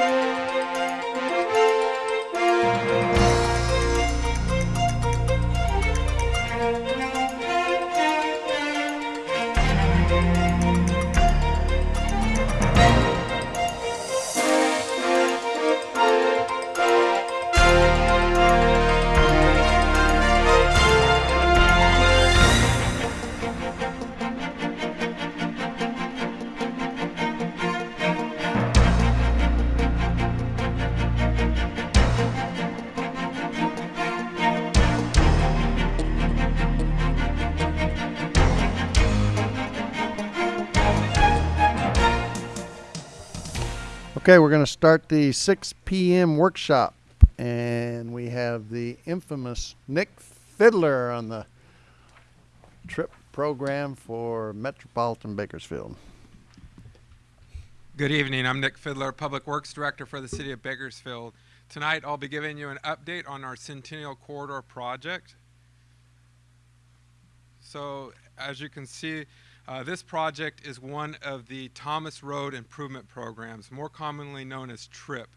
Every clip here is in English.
Música Okay, we're going to start the 6 p.m. workshop, and we have the infamous Nick Fidler on the trip program for Metropolitan Bakersfield. Good evening. I'm Nick Fidler, Public Works Director for the City of Bakersfield. Tonight I'll be giving you an update on our Centennial Corridor project. So, as you can see, uh, this project is one of the Thomas Road Improvement Programs, more commonly known as TRIP.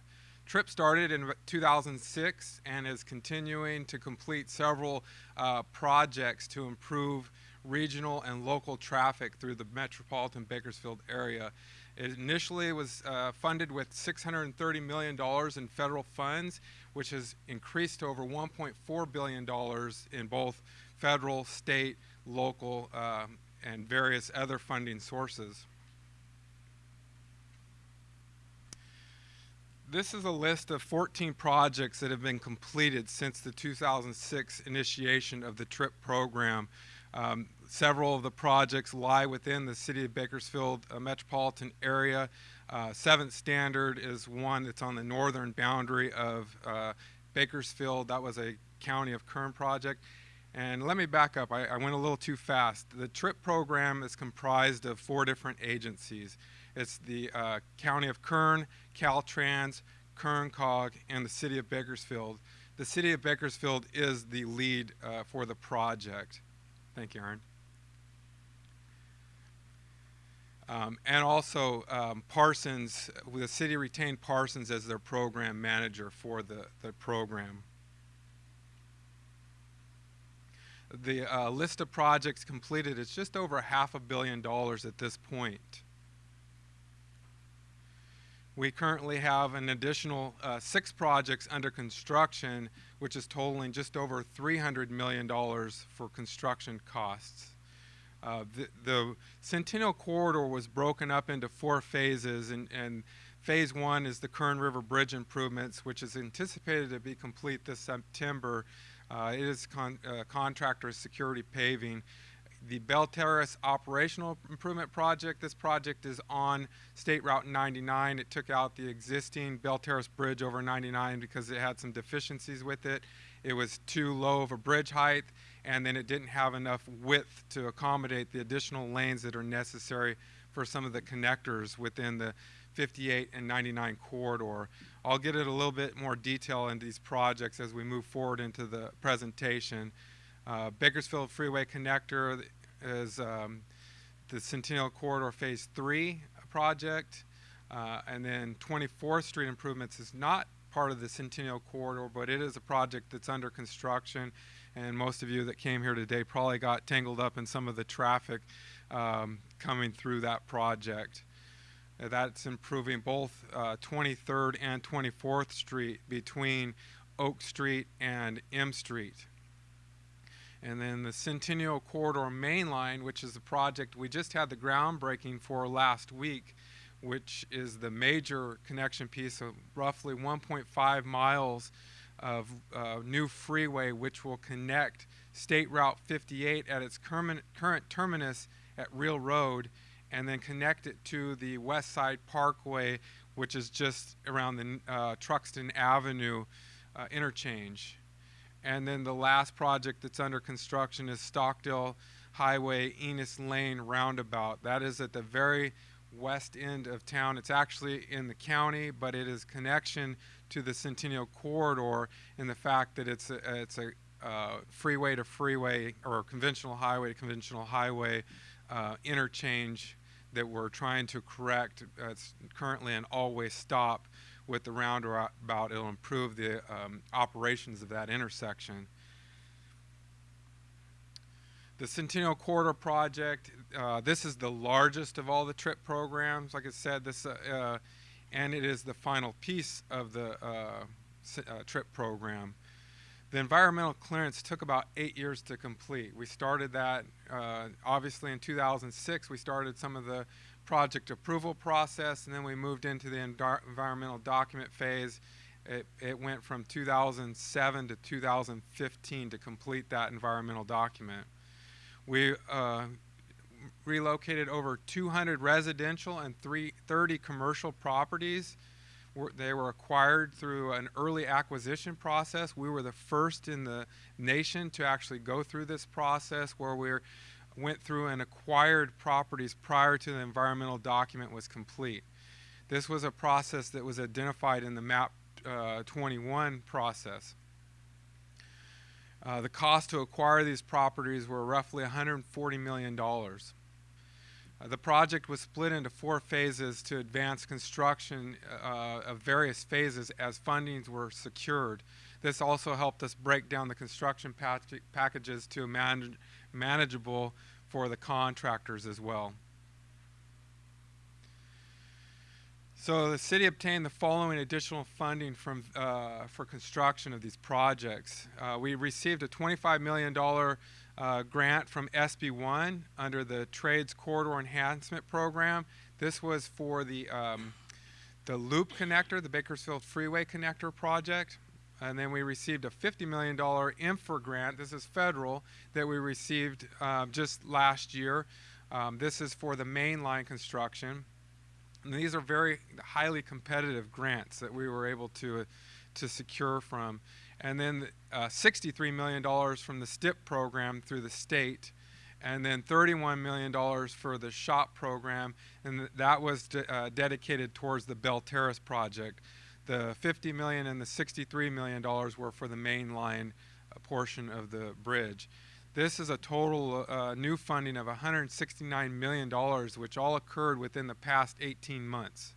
TRIP started in 2006 and is continuing to complete several uh, projects to improve regional and local traffic through the metropolitan Bakersfield area. It initially was uh, funded with $630 million in federal funds, which has increased to over $1.4 billion in both federal, state, local, um, and various other funding sources. This is a list of 14 projects that have been completed since the 2006 initiation of the TRIP program. Um, several of the projects lie within the City of Bakersfield uh, metropolitan area. Uh, Seventh Standard is one that's on the northern boundary of uh, Bakersfield. That was a County of Kern project. And let me back up. I, I, went a little too fast. The TRIP program is comprised of four different agencies. It's the uh, County of Kern, Caltrans, Kern COG, and the City of Bakersfield. The City of Bakersfield is the lead uh, for the project. Thank you, Aaron. Um, and also um, Parsons, the city retained Parsons as their program manager for the, the program. The uh, list of projects completed is just over half a billion dollars at this point. We currently have an additional uh, six projects under construction, which is totaling just over $300 million for construction costs. Uh, the, the, Centennial Corridor was broken up into four phases, and, and phase one is the Kern River Bridge improvements, which is anticipated to be complete this September it is con uh, contractor security paving. The Belle Terrace operational improvement project, this project is on State Route 99. It took out the existing Belle Terrace bridge over 99 because it had some deficiencies with it. It was too low of a bridge height and then it didn't have enough width to accommodate the additional lanes that are necessary for some of the connectors within the 58 and 99 corridor. I'll get it a little bit more detail in these projects as we move forward into the presentation. Uh, Bakersfield Freeway Connector is um, the Centennial Corridor Phase 3 project. Uh, and then 24th Street Improvements is not part of the Centennial Corridor, but it is a project that's under construction. And most of you that came here today probably got tangled up in some of the traffic um, coming through that project. Uh, that's improving both uh, 23rd and 24th Street between Oak Street and M Street. And then the Centennial Corridor Main Line, which is the project we just had the groundbreaking for last week, which is the major connection piece of roughly 1.5 miles of uh, new freeway, which will connect State Route 58 at its current terminus at Real Road and then connect it to the West Side Parkway, which is just around the uh, Truxtun Avenue uh, interchange. And then the last project that's under construction is Stockdale Highway Enos Lane Roundabout. That is at the very west end of town. It's actually in the county, but it is connection to the Centennial Corridor in the fact that it's a, it's a uh, freeway to freeway or conventional highway to conventional highway uh, interchange that we're trying to correct. Uh, currently and always stop, with the roundabout. It'll improve the um, operations of that intersection. The Centennial Corridor project, uh, this is the largest of all the TRIP programs. Like I said, this, uh, uh, and it is the final piece of the uh, uh, TRIP program. The environmental clearance took about eight years to complete. We started that uh, obviously in 2006. We started some of the project approval process, and then we moved into the environmental document phase. It, it went from 2007 to 2015 to complete that environmental document. We uh, relocated over 200 residential and three, 30 commercial properties. They were acquired through an early acquisition process. We were the first in the nation to actually go through this process where we went through and acquired properties prior to the environmental document was complete. This was a process that was identified in the MAP uh, 21 process. Uh, the cost to acquire these properties were roughly $140 million. Uh, the project was split into four phases to advance construction uh, of various phases as fundings were secured. This also helped us break down the construction packages to man manageable for the contractors as well. So the city obtained the following additional funding from, uh, for construction of these projects. Uh, we received a $25 million uh, grant from SB1 under the Trades Corridor Enhancement Program. This was for the, um, the Loop Connector, the Bakersfield Freeway Connector project. And then we received a $50 million INFRA grant. This is federal that we received uh, just last year. Um, this is for the main line construction. And these are very highly competitive grants that we were able to, uh, to secure from. And then uh, $63 million from the STIP program through the state, and then $31 million for the SHOPP program, and th that was uh, dedicated towards the Belle Terrace project. The 50 million and the 63 million dollars were for the main line uh, portion of the bridge. This is a total uh, new funding of $169 million, which all occurred within the past 18 months.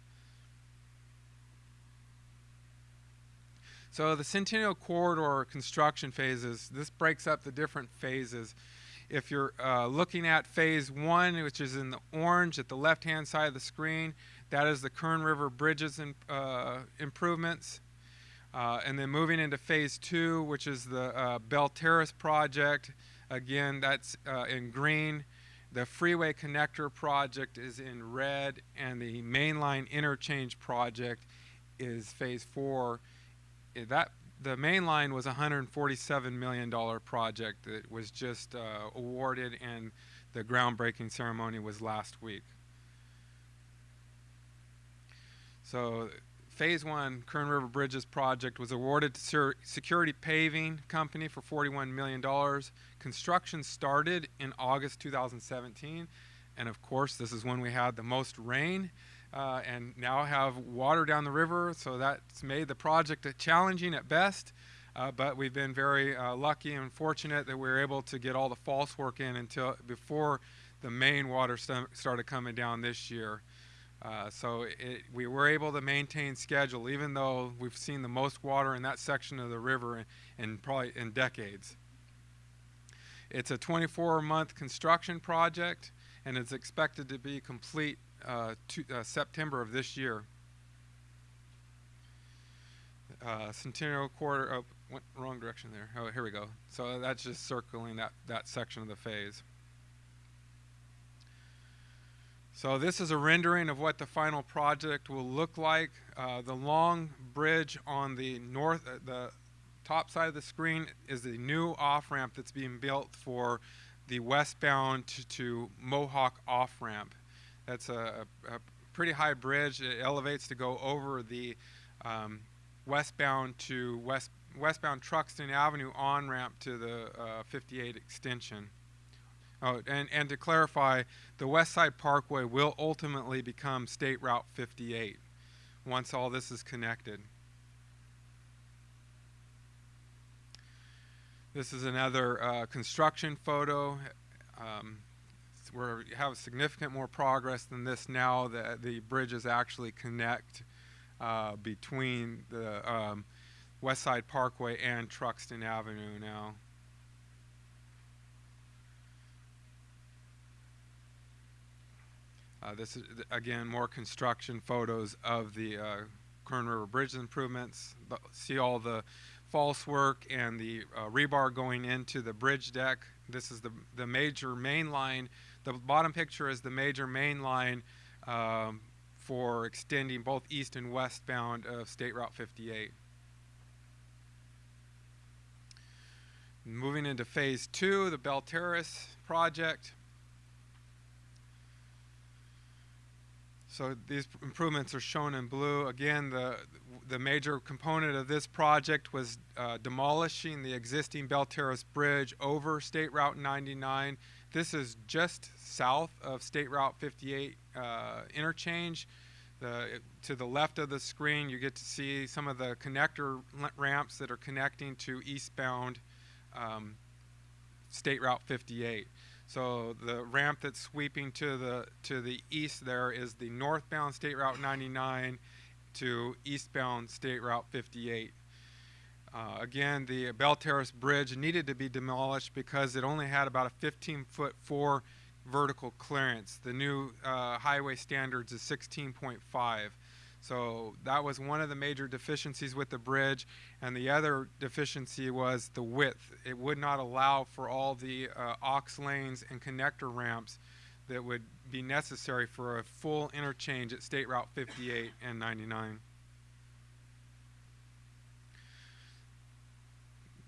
So the Centennial Corridor construction phases, this breaks up the different phases. If you're uh, looking at phase one, which is in the orange at the left-hand side of the screen, that is the Kern River Bridges in, uh, improvements. Uh, and then moving into phase two, which is the uh, Belle Terrace project, Again, that's uh, in green. The freeway connector project is in red, and the mainline interchange project is phase four. That the main line was a $147 million project that was just uh, awarded, and the groundbreaking ceremony was last week. So Phase one Kern River Bridges project was awarded to Security Paving Company for $41 million. Construction started in August 2017. And of course, this is when we had the most rain uh, and now have water down the river. So that's made the project challenging at best. Uh, but we've been very uh, lucky and fortunate that we were able to get all the false work in until before the main water st started coming down this year. Uh, so it, we were able to maintain schedule even though we've seen the most water in that section of the river in, in probably in decades. It's a 24 month construction project and it's expected to be complete to, uh, September of this year. Uh, Centennial Corridor, oh, went wrong direction there. Oh, here we go. So that's just circling that, that section of the phase. So this is a rendering of what the final project will look like. Uh, the long bridge on the north, uh, the top side of the screen is the new off-ramp that's being built for the westbound to, to Mohawk off-ramp. That's a, a, pretty high bridge. It elevates to go over the um, westbound to west westbound Truxtun Avenue on-ramp to the uh, 58 extension. Oh, and, and to clarify, the West Side Parkway will ultimately become State Route 58 once all this is connected. This is another uh, construction photo. Um, we have significant more progress than this now that the bridges actually connect uh, between the um, West Side Parkway and Truxtun Avenue now. Uh, this is again more construction photos of the uh, Kern River Bridge improvements. See all the false work and the uh, rebar going into the bridge deck. This is the the major main line. The bottom picture is the major main line um, for extending both east and westbound of State Route 58. Moving into phase two, the Belle Terrace project. So these improvements are shown in blue. Again, the the major component of this project was uh, demolishing the existing Belle Terrace Bridge over State Route 99. This is just south of State Route 58 uh, interchange. The, to the left of the screen, you get to see some of the connector ramps that are connecting to eastbound um, State Route 58. So the ramp that's sweeping to the to the east there is the northbound State Route 99 to eastbound State Route 58. Uh, again, the Belle Terrace Bridge needed to be demolished because it only had about a 15 foot four vertical clearance. The new uh, highway standards is 16.5. So that was one of the major deficiencies with the bridge, and the other deficiency was the width. It would not allow for all the uh, aux lanes and connector ramps that would be necessary for a full interchange at State Route 58 and 99.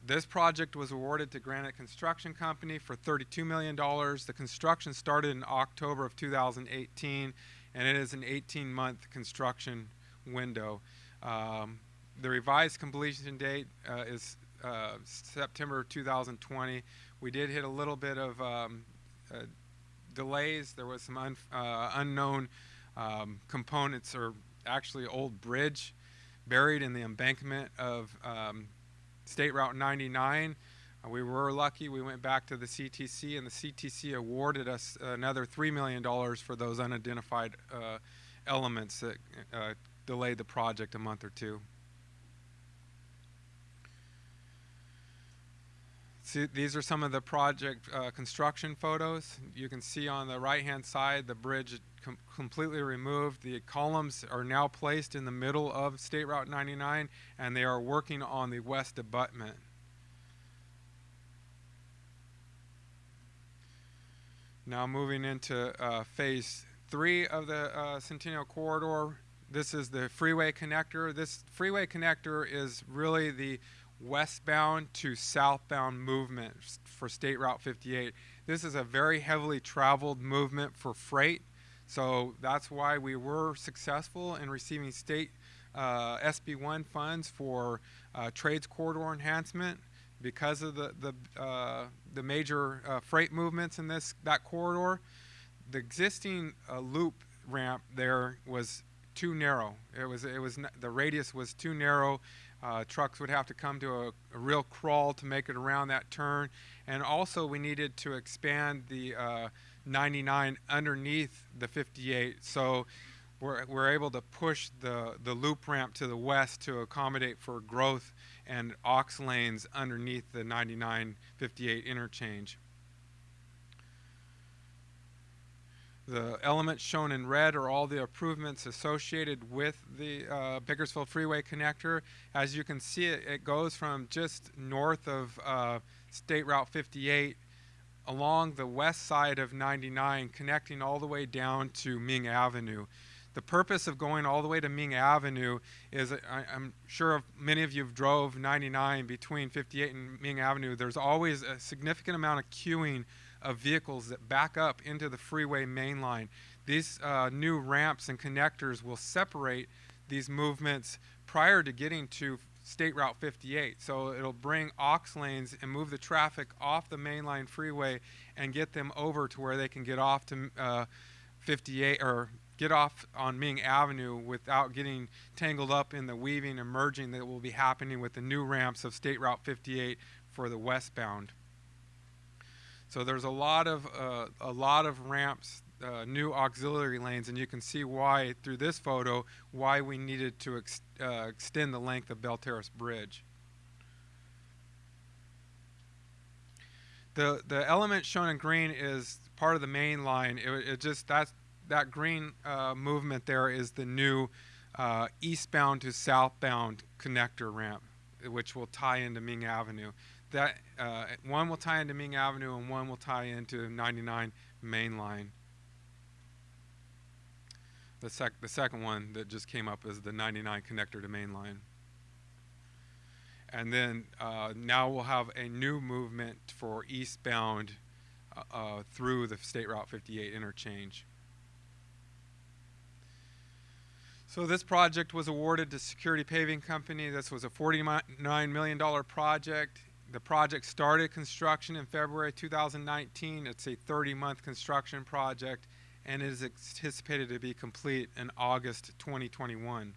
This project was awarded to Granite Construction Company for $32 million. The construction started in October of 2018, and it is an 18-month construction window. Um, the revised completion date uh, is uh, September 2020. We did hit a little bit of um, uh, delays. There was some un- uh, unknown um, components, or actually old bridge, buried in the embankment of um, State Route 99. Uh, we were lucky. We went back to the CTC, and the CTC awarded us another $3 million for those unidentified uh, elements that uh, delayed the project a month or two. See, these are some of the project uh, construction photos. You can see on the right-hand side the bridge com- completely removed. The columns are now placed in the middle of State Route 99, and they are working on the west abutment. Now moving into uh, phase three of the uh, Centennial Corridor. This is the freeway connector. This freeway connector is really the westbound to southbound movement for State Route 58. This is a very heavily traveled movement for freight, so that's why we were successful in receiving state uh, SB1 funds for uh, trades corridor enhancement because of the the uh, the major uh, freight movements in this that corridor. The existing uh, loop ramp there was too narrow. It was it was the radius was too narrow. Uh, trucks would have to come to a, a real crawl to make it around that turn, and also we needed to expand the uh, 99 underneath the 58. So we're, we're able to push the, the loop ramp to the west to accommodate for growth and aux lanes underneath the 99 58 interchange. The elements shown in red are all the improvements associated with the uh, Bakersfield Freeway connector. As you can see, it, it goes from just north of uh, State Route 58 along the west side of 99, connecting all the way down to Ming Avenue. The purpose of going all the way to Ming Avenue is, I, I'm sure many of you have drove 99 between 58 and Ming Avenue. There's always a significant amount of queuing of vehicles that back up into the freeway main line. These uh, new ramps and connectors will separate these movements prior to getting to State Route 58. So it'll bring aux lanes and move the traffic off the mainline freeway and get them over to where they can get off to uh, 58 or get off on Ming Avenue without getting tangled up in the weaving and merging that will be happening with the new ramps of State Route 58 for the westbound. So there's a lot of uh, a lot of ramps uh, new auxiliary lanes, and you can see why through this photo why we needed to ex uh, extend the length of Belle Terrace Bridge. The the element shown in green is part of the main line. It, it just that's that green uh, movement there is the new uh, eastbound to southbound connector ramp, which will tie into Ming Avenue. That uh, one will tie into Ming Avenue and one will tie into 99 Main Line. The sec the second one that just came up is the 99 connector to Main Line. And then uh, now we'll have a new movement for eastbound uh, uh, through the State Route 58 interchange. So this project was awarded to Security Paving Company. This was a $49 million project. The project started construction in February 2019. It's a 30-month construction project and it is anticipated to be complete in August 2021.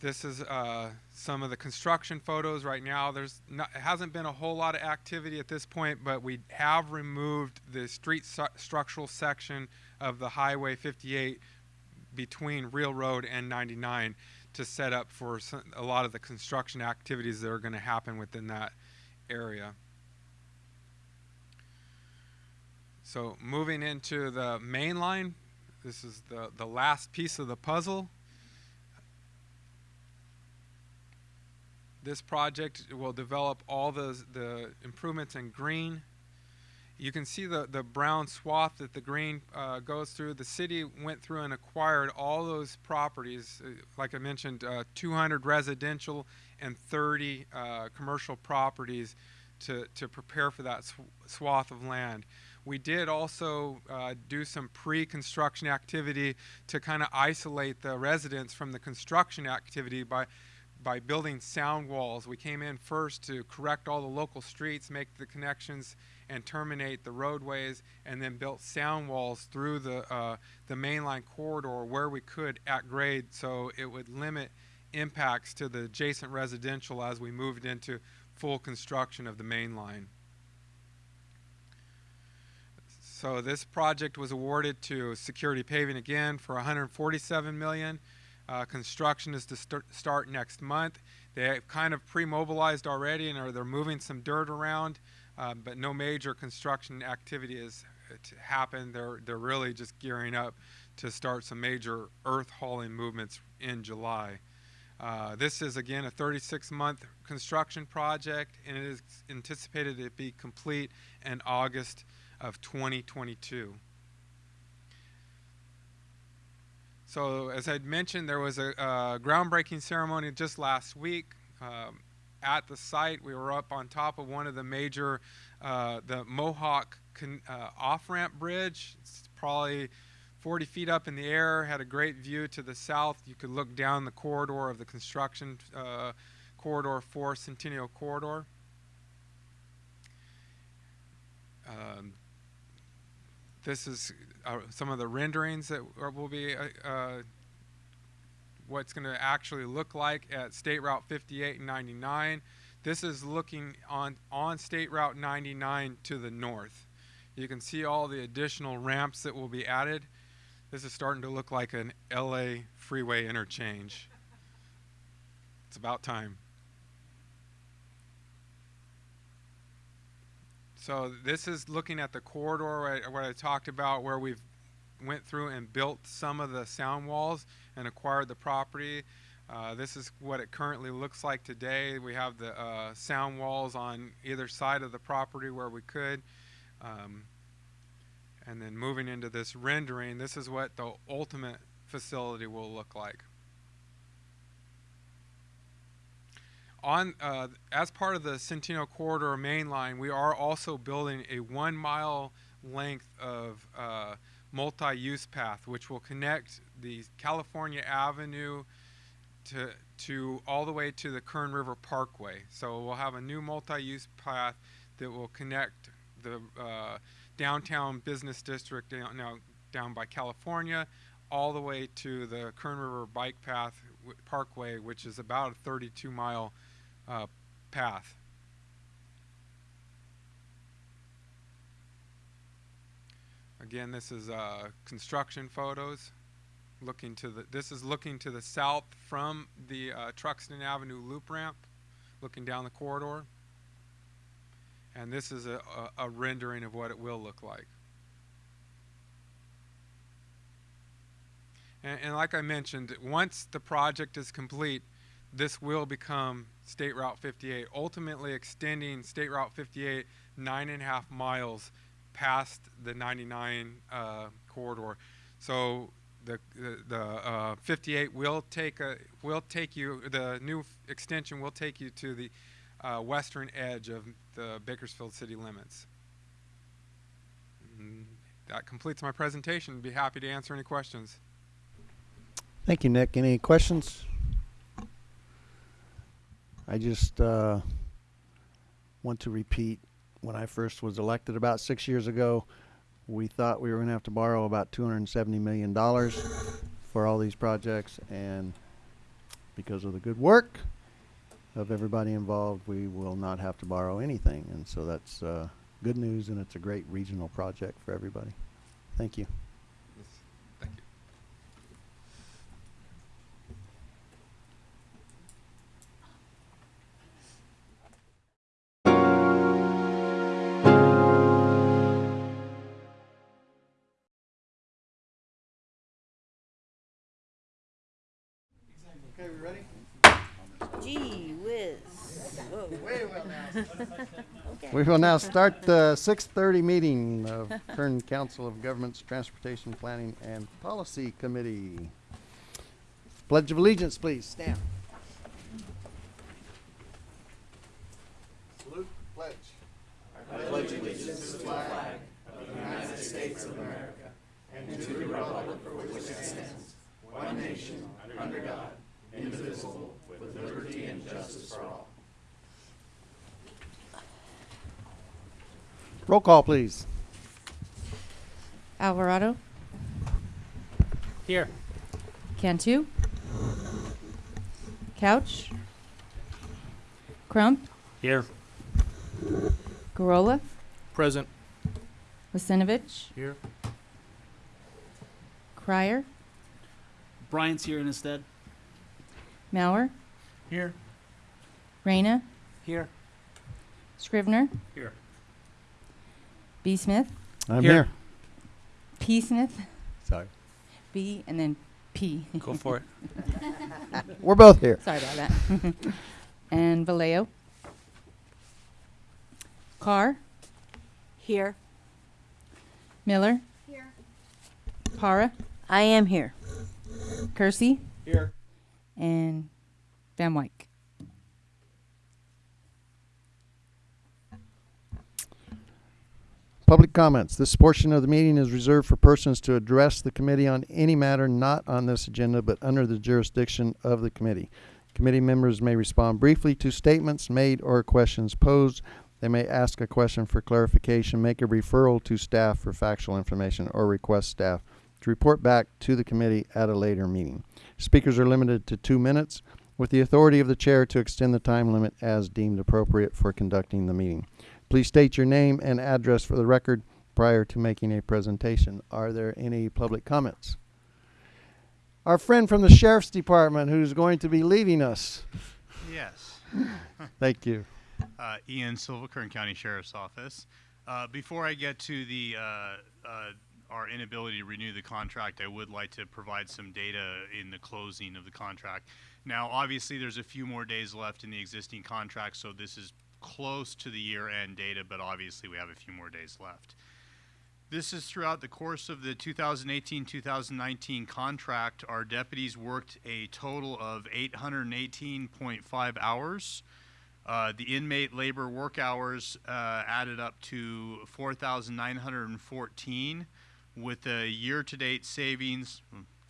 This is uh, some of the construction photos right now. There's not, hasn't been a whole lot of activity at this point, but we have removed the street structural section of the Highway 58 between Real Road and 99 to set up for some, a lot of the construction activities that are going to happen within that area. So moving into the main line, this is the, the last piece of the puzzle. This project will develop all the, the improvements in green. You can see the, the brown swath that the green uh, goes through. The city went through and acquired all those properties. Uh, like I mentioned, uh, 200 residential and 30 uh, commercial properties to, to prepare for that sw swath of land. We did also uh, do some pre-construction activity to kind of isolate the residents from the construction activity by by building sound walls. We came in first to correct all the local streets, make the connections, and terminate the roadways, and then built sound walls through the uh, the mainline corridor where we could at grade, so it would limit impacts to the adjacent residential as we moved into full construction of the main line. So this project was awarded to Security Paving again for 147 million. Uh, construction is to start, start next month. They have kind of pre-mobilized already and are they're moving some dirt around, uh, but no major construction activity has happened. They're they're really just gearing up to start some major earth hauling movements in July. Uh, this is again a 36-month construction project, and it is anticipated to be complete in August of 2022. So as I'd mentioned, there was a, a groundbreaking ceremony just last week. Um, at the site, we were up on top of one of the major, uh, the Mohawk uh, off-ramp bridge. It's probably 40 feet up in the air, had a great view to the south. You could look down the corridor of the construction uh, corridor for Centennial Corridor. Um, this is uh, some of the renderings that will be uh, uh what's going to actually look like at State Route 58 and 99. This is looking on, on State Route 99 to the north. You can see all the additional ramps that will be added. This is starting to look like an LA freeway interchange. It's about time. So this is looking at the corridor what I talked about where we've went through and built some of the sound walls and acquired the property. Uh, this is what it currently looks like today. We have the uh, sound walls on either side of the property where we could. Um, and then moving into this rendering, this is what the ultimate facility will look like. on uh, as part of the Centennial Corridor main line, we are also building a one mile length of uh, multi-use path, which will connect the California Avenue to to all the way to the Kern River Parkway. So we'll have a new multi-use path that will connect the uh, downtown business district down, now down by California all the way to the Kern River Bike Path Parkway, which is about a 32 mile uh, path. Again, this is uh, construction photos. Looking to the this is looking to the south from the uh, Truxtun Avenue loop ramp, looking down the corridor. And this is a, a, a rendering of what it will look like. And, and like I mentioned, once the project is complete, this will become State Route 58, ultimately extending State Route 58 nine and a half miles past the 99 uh, corridor. So the the, the uh, 58 will take a will take you the new extension will take you to the uh, western edge of the Bakersfield city limits. And that completes my presentation. Be happy to answer any questions. Thank you, Nick. Any questions? I just uh, want to repeat when I first was elected about six years ago, we thought we were going to have to borrow about $270 million for all these projects. And because of the good work of everybody involved, we will not have to borrow anything. And so that's uh, good news, and it's a great regional project for everybody. Thank you. We will now start the 6:30 meeting of Kern Council of Governments Transportation Planning and Policy Committee. Pledge of Allegiance, please, stand. Salute, pledge, pledge allegiance to the flag of the United States of America and pledge. Roll call, please. Alvarado, Here. Cantu, Couch, Crump, Here. Garola, Present. Lisenovich, Here. Crier, Bryant's here instead. Mauer, Here. Reyna, Here. Scrivner, Here. B. Smith, I'm Here. here. P. Smith, Sorry. B, and then P. Go for it. We're both here. Sorry about that. and Vallejo, Carr, Here. Miller, here. Para, I am here. Kersey, Here. and Van Wyck. Public comments. This portion of the meeting is reserved for persons to address the committee on any matter not on this agenda but under the jurisdiction of the committee. Committee members may respond briefly to statements made or questions posed. They may ask a question for clarification, make a referral to staff for factual information, or request staff to report back to the committee at a later meeting. Speakers are limited to two minutes, with the authority of the chair to extend the time limit as deemed appropriate for conducting the meeting. Please state your name and address for the record prior to making a presentation. Are there any public comments? Our friend from the Sheriff's Department who's going to be leaving us. Yes. Thank you. Uh, Ian Silva, Kern County Sheriff's Office. Uh, before I get to the uh, uh, our inability to renew the contract, I would like to provide some data in the closing of the contract. Now, obviously, there's a few more days left in the existing contract, so this is close to the year-end data, but obviously we have a few more days left. This is throughout the course of the 2018-2019 contract. Our deputies worked a total of 818.5 hours. Uh, the inmate labor work hours uh, added up to 4,914, with a year-to-date savings,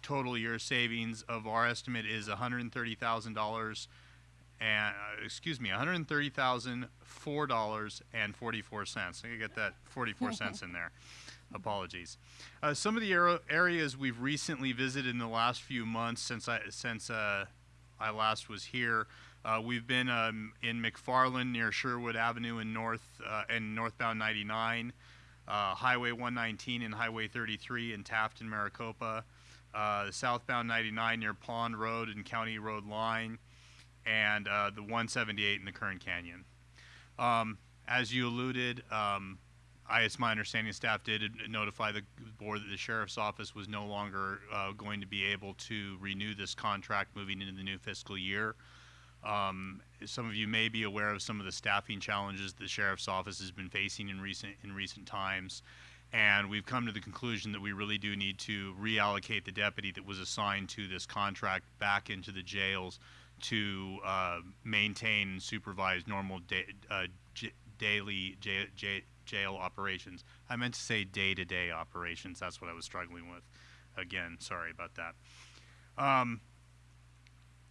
total year savings of our estimate is $130,000 and uh, excuse me, one hundred thirty thousand four dollars and forty four cents. I get that forty four cents in there. Apologies. Uh, some of the ar- areas we've recently visited in the last few months since I since uh, I last was here. Uh, we've been um, in McFarland near Sherwood Avenue in North uh, and northbound 99. uh, Highway 119 and Highway 33 in Taft and Maricopa, uh, southbound 99 near Pond Road and County Road Line, and uh, the 178 in the Kern Canyon. Um, as you alluded, um, I, it's my understanding staff did notify the board that the sheriff's office was no longer uh, going to be able to renew this contract moving into the new fiscal year. Um, some of you may be aware of some of the staffing challenges the sheriff's office has been facing in recent in recent times, and we've come to the conclusion that we really do need to reallocate the deputy that was assigned to this contract back into the jails to uh, maintain and supervise normal da- uh, daily jail operations. I meant to say day-to-day operations. That's what I was struggling with. Again, sorry about that. Um,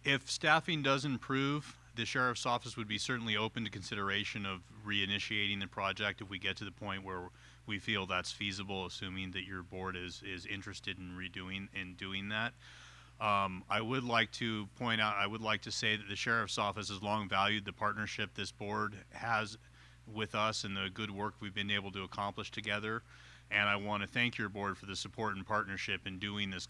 if staffing does improve, the sheriff's office would be certainly open to consideration of reinitiating the project if we get to the point where we feel that's feasible, assuming that your board is, is interested in redoing, in doing that. Um, I would like to point out, I would like to say that the sheriff's office has long valued the partnership this board has with us and the good work we've been able to accomplish together. And I want to thank your board for the support and partnership in doing this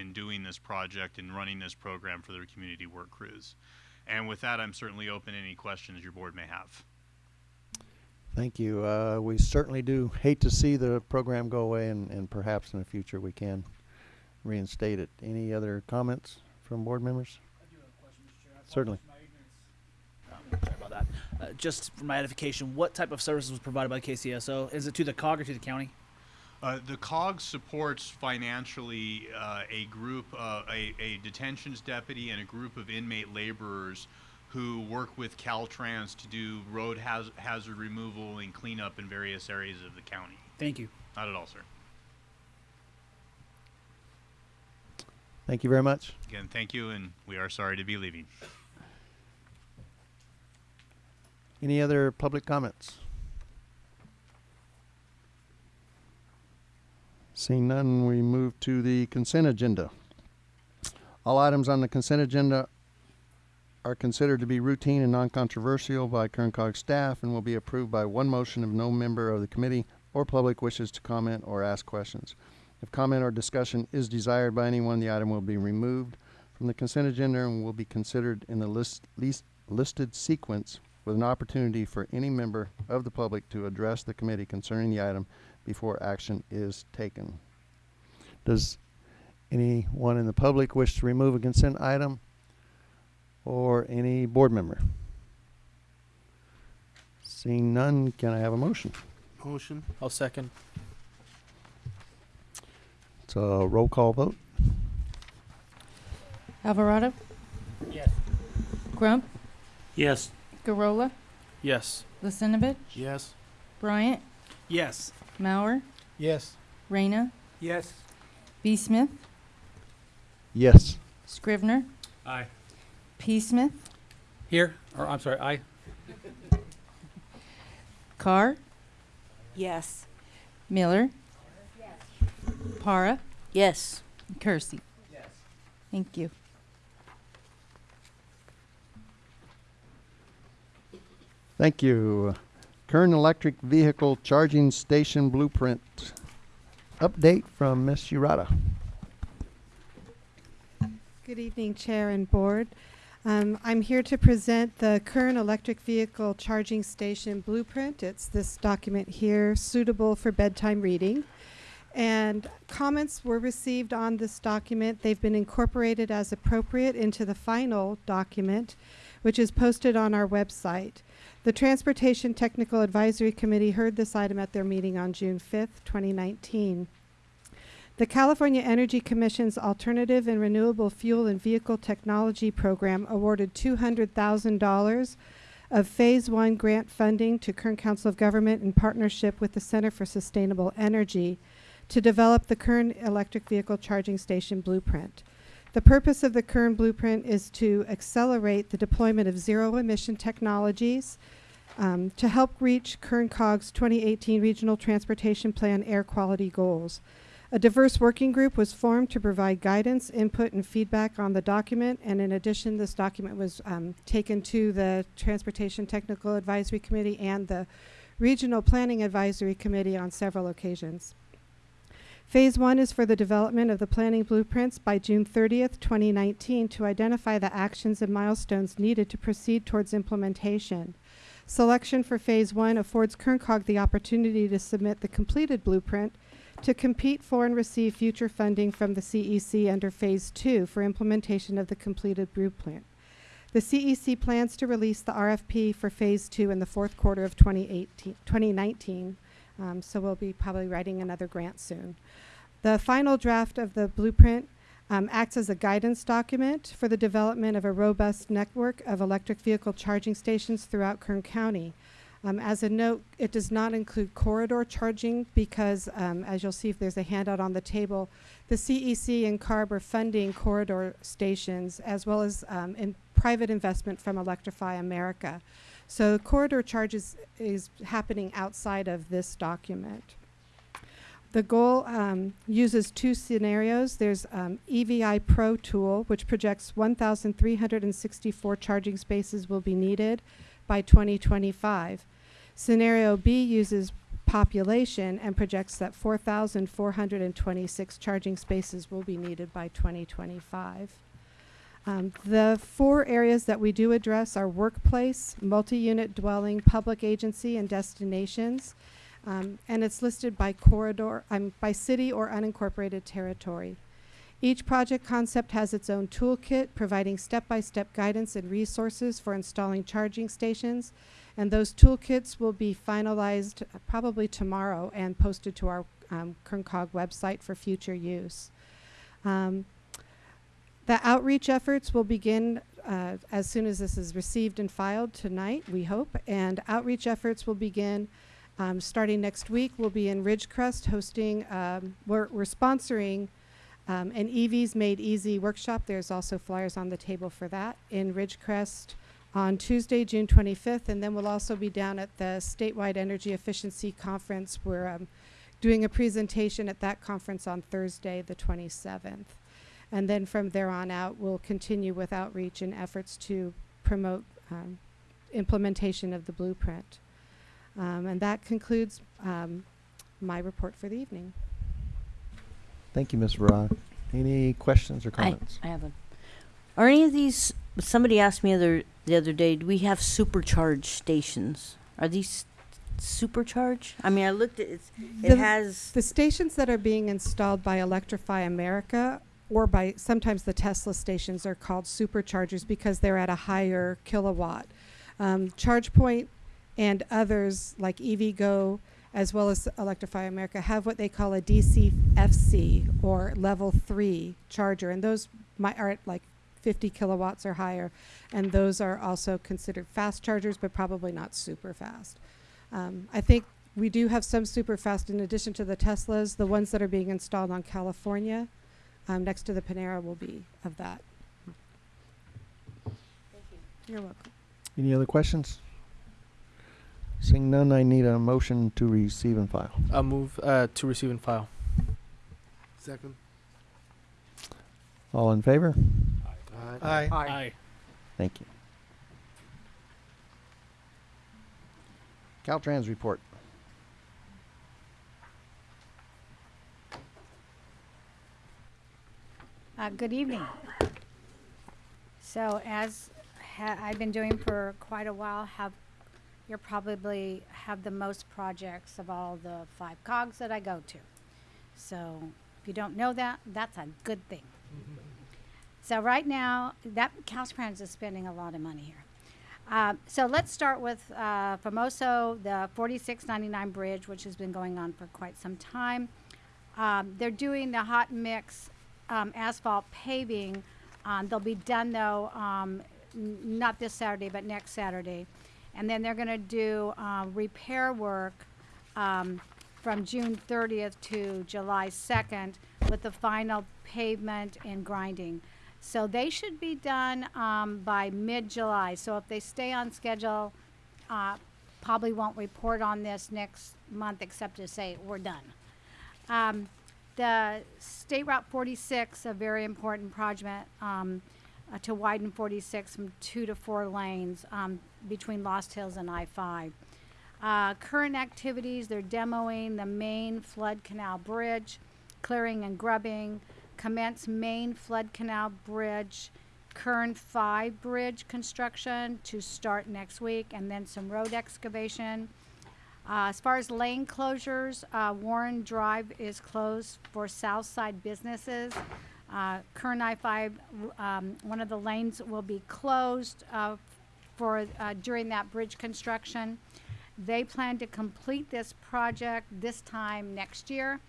in doing this project and running this program for their community work crews. And with that, I'm certainly open to any questions your board may have. Thank you. Uh, we certainly do hate to see the program go away, and, and perhaps in the future we can reinstate it. Any other comments from board members? Certainly. Sorry about that. Uh, just for my edification, what type of services was provided by KCSO? Is it to the COG or to the county? Uh, the COG supports financially uh, a group, uh, a, a detentions deputy and a group of inmate laborers who work with Caltrans to do road haz- hazard removal and cleanup in various areas of the county. Thank you. Not at all, sir. Thank you very much. Again, thank you, and we are sorry to be leaving. Any other public comments? Seeing none, we move to the consent agenda. All items on the consent agenda are considered to be routine and non-controversial by Kern COG staff and will be approved by one motion if no member of the committee or public wishes to comment or ask questions. If comment or discussion is desired by anyone, the item will be removed from the consent agenda and will be considered in the list, least listed sequence with an opportunity for any member of the public to address the committee concerning the item before action is taken. Does anyone in the public wish to remove a consent item or any board member? Seeing none, can I have a motion? Motion. I'll second. It's a roll call vote. Alvarado, Yes. Crump, Yes. Garola, Yes. Lisenovich, Yes. Bryant, Yes. Mauer, Yes. Reyna, Yes. B. Smith, Yes. Scrivner, Aye. P. Smith, Here. Or I'm sorry. Aye. Carr, Yes. Miller, Para, Yes. and Kersey. Thank you. Thank you. Kern Electric Vehicle Charging Station Blueprint. Update from Ms. Urata. Good evening, Chair and Board. Um, I'm here to present the current electric vehicle charging station blueprint. It's this document here, suitable for bedtime reading. And comments were received on this document. They've been incorporated as appropriate into the final document, which is posted on our website. The Transportation Technical Advisory Committee heard this item at their meeting on June 5th, 2019. The California Energy Commission's Alternative and Renewable Fuel and Vehicle Technology Program awarded $200,000 of Phase 1 grant funding to Kern Council of Government in partnership with the Center for Sustainable Energy to develop the Kern Electric Vehicle Charging Station Blueprint. The purpose of the Kern Blueprint is to accelerate the deployment of zero emission technologies um, to help reach Kern COG's 2018 Regional Transportation Plan air quality goals. A diverse working group was formed to provide guidance, input, and feedback on the document. And in addition, this document was um, taken to the Transportation Technical Advisory Committee and the Regional Planning Advisory Committee on several occasions. Phase one is for the development of the planning blueprints by June 30th, 2019, to identify the actions and milestones needed to proceed towards implementation. Selection for phase one affords Kern COG the opportunity to submit the completed blueprint to compete for and receive future funding from the CEC under phase two for implementation of the completed blueprint. The CEC plans to release the RFP for phase two in the fourth quarter of 2018, 2019. Um, so we'll be probably writing another grant soon. The final draft of the blueprint um, acts as a guidance document for the development of a robust network of electric vehicle charging stations throughout Kern County. Um, as a note, it does not include corridor charging because, um, as you'll see if there's a handout on the table, the CEC and CARB are funding corridor stations as well as um, in private investment from Electrify America. So corridor charges is happening outside of this document. The goal um, uses two scenarios. There's um, EVI Pro tool, which projects 1,364 charging spaces will be needed by 2025. Scenario B uses population and projects that 4,426 charging spaces will be needed by 2025. Um, the four areas that we do address are workplace, multi-unit dwelling, public agency, and destinations. Um, and it's listed by corridor, um, by city or unincorporated territory. Each project concept has its own toolkit, providing step-by-step guidance and resources for installing charging stations. And those toolkits will be finalized uh, probably tomorrow and posted to our um, Kern COG website for future use. Um, the outreach efforts will begin uh, as soon as this is received and filed tonight, we hope. And outreach efforts will begin um, starting next week. We'll be in Ridgecrest hosting, um, we're, we're sponsoring um, an EVs Made Easy workshop. There's also flyers on the table for that in Ridgecrest on Tuesday, June 25th. And then we'll also be down at the Statewide Energy Efficiency Conference. We're um, doing a presentation at that conference on Thursday, the 27th. And then from there on out, we'll continue with outreach and efforts to promote um, implementation of the blueprint. Um, and that concludes um, my report for the evening. Thank you, Ms. Farrar. Any questions or comments? I have a. Are any of these? Somebody asked me other the other day. Do we have supercharge stations? Are these supercharge? I mean, I looked at it's, it The- has. The stations that are being installed by Electrify America or by sometimes the Tesla stations are called superchargers because they're at a higher kilowatt. Um, ChargePoint and others like EVgo as well as Electrify America have what they call a DCFC or level three charger, and those are at like 50 kilowatts or higher, and those are also considered fast chargers, but probably not super fast. Um, I think we do have some super fast in addition to the Teslas. The ones that are being installed on California, um, next to the Panera, will be of that. Thank you. You're welcome. Any other questions? Seeing none, I need a motion to receive and file. I'll move uh, to receive and file. Second. All in favor? Aye. Aye. Aye. Thank you. Caltrans report. Good evening. So as I've been doing for quite a while, have you probably have the most projects of all the five cogs that I go to. So if you don't know that, that's a good thing. So right now, that Caltrans is spending a lot of money here. Uh, so let's start with uh, Famoso, the 4699 bridge, which has been going on for quite some time. Um, they're doing the hot mix um, asphalt paving. Um, they'll be done though, um, n- not this Saturday, but next Saturday. And then they're going to do uh, repair work um, from June 30th to July 2nd with the final pavement and grinding. So they should be done um, by mid-July. So if they stay on schedule, uh, probably won't report on this next month except to say we're done. Um, the State Route 46, a very important project um, uh, to widen 46 from two to four lanes um, between Lost Hills and I-5. Uh, current activities, they're demoing the main flood canal bridge, clearing and grubbing, commence main flood canal bridge, Kern 5 bridge construction to start next week, and then some road excavation. Uh, as far as lane closures, uh, Warren Drive is closed for South Side businesses. Uh, Kern I-5, um, one of the lanes will be closed uh, for uh, during that bridge construction. They plan to complete this project this time next year.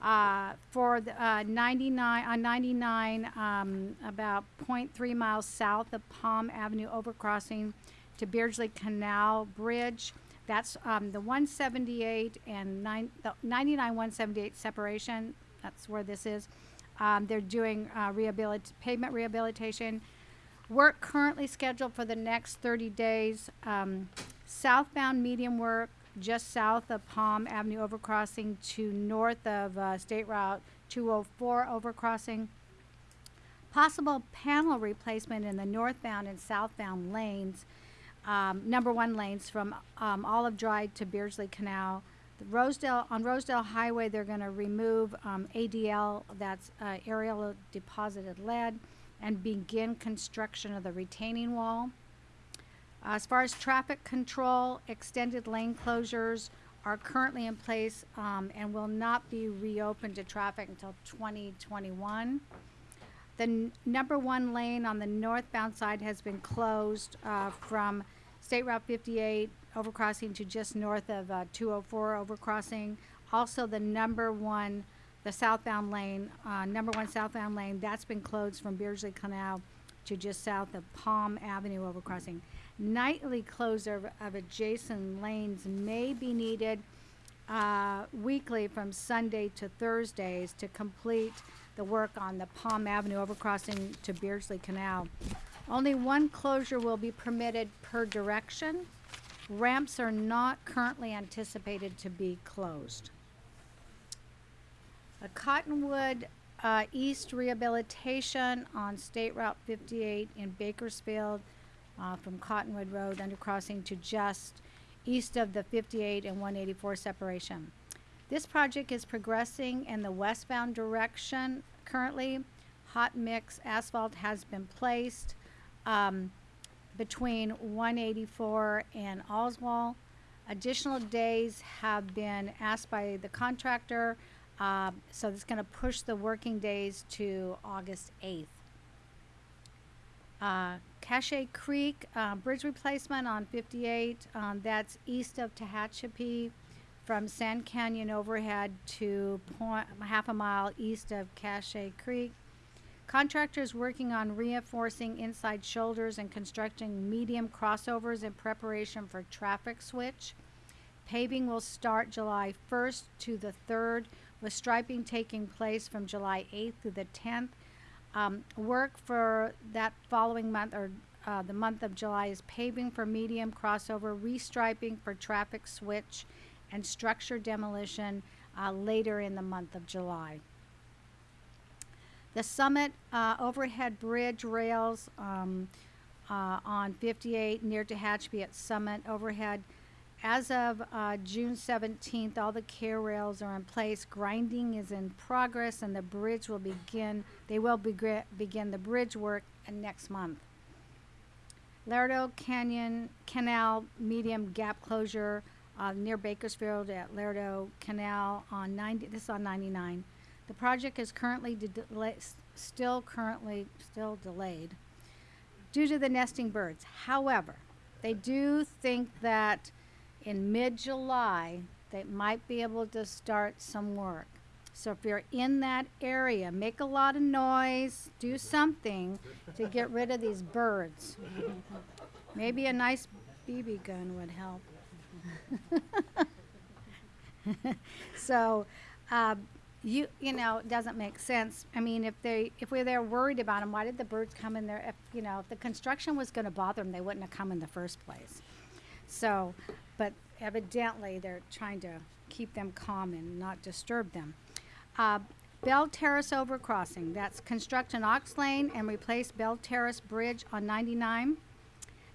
Uh, for the, uh, 99 on 99, um, about 0.3 miles south of Palm Avenue overcrossing to Beardsley Canal Bridge. That's um, the 178 and nine, the 99 178 separation. That's where this is. Um, they're doing uh, rehabilit- pavement rehabilitation. Work currently scheduled for the next 30 days. Um, southbound medium work just south of Palm Avenue overcrossing to north of uh, State Route 204 overcrossing. Possible panel replacement in the northbound and southbound lanes, um, number one lanes from um, Olive Drive to Beardsley Canal. The Rosedale on Rosedale Highway, they're going to remove um, ADL, that's uh, aerial deposited lead, and begin construction of the retaining wall. As far as traffic control, extended lane closures are currently in place um, and will not be reopened to traffic until 2021. The n- number one lane on the northbound side has been closed uh, from State Route 58 overcrossing to just north of uh, 204 overcrossing. Also, the number one, the southbound lane, uh, number one southbound lane, that's been closed from Beardsley Canal to just south of Palm Avenue overcrossing. Nightly closure of, adjacent lanes may be needed uh, weekly from Sunday to Thursdays to complete the work on the Palm Avenue overcrossing to Beardsley Canal. Only one closure will be permitted per direction. Ramps are not currently anticipated to be closed. A Cottonwood uh, East Rehabilitation on State Route 58 in Bakersfield uh, from Cottonwood Road undercrossing to just east of the 58 and 184 separation. This project is progressing in the westbound direction currently. Hot mix asphalt has been placed um, between 184 and Oswald. Additional days have been asked by the contractor, uh, so it's going to push the working days to August 8th. Uh, Cache Creek uh, bridge replacement on 58. Um, that's east of Tehachapi, from Sand Canyon overhead to point, half a mile east of Cache Creek. Contractors working on reinforcing inside shoulders and constructing medium crossovers in preparation for traffic switch. Paving will start July 1st to the 3rd, with striping taking place from July 8th through the 10th. Um, work for that following month or uh, the month of July is paving for medium crossover, restriping for traffic switch, and structure demolition uh, later in the month of July. The Summit uh, overhead bridge rails um, uh, on 58 near Tehachapi at Summit overhead. As of uh, June 17th, all the K-rails are in place. Grinding is in progress, and the bridge will begin. They will begri- begin the bridge work next month. Laredo Canyon Canal medium gap closure uh, near Bakersfield at Laredo Canal on 90. This is on 99. The project is currently de- still currently still delayed due to the nesting birds. However, they do think that in mid-July they might be able to start some work. So if you're in that area, make a lot of noise, do something to get rid of these birds. Maybe a nice BB gun would help. So, uh, you you know, it doesn't make sense. I mean, if they if we're there worried about them, why did the birds come in there? If you know, if the construction was going to bother them, they wouldn't have come in the first place. So, but evidently they're trying to keep them calm and not disturb them. Uh, Belle Terrace overcrossing. That's construct an Ox Lane and replace Belle Terrace Bridge on 99.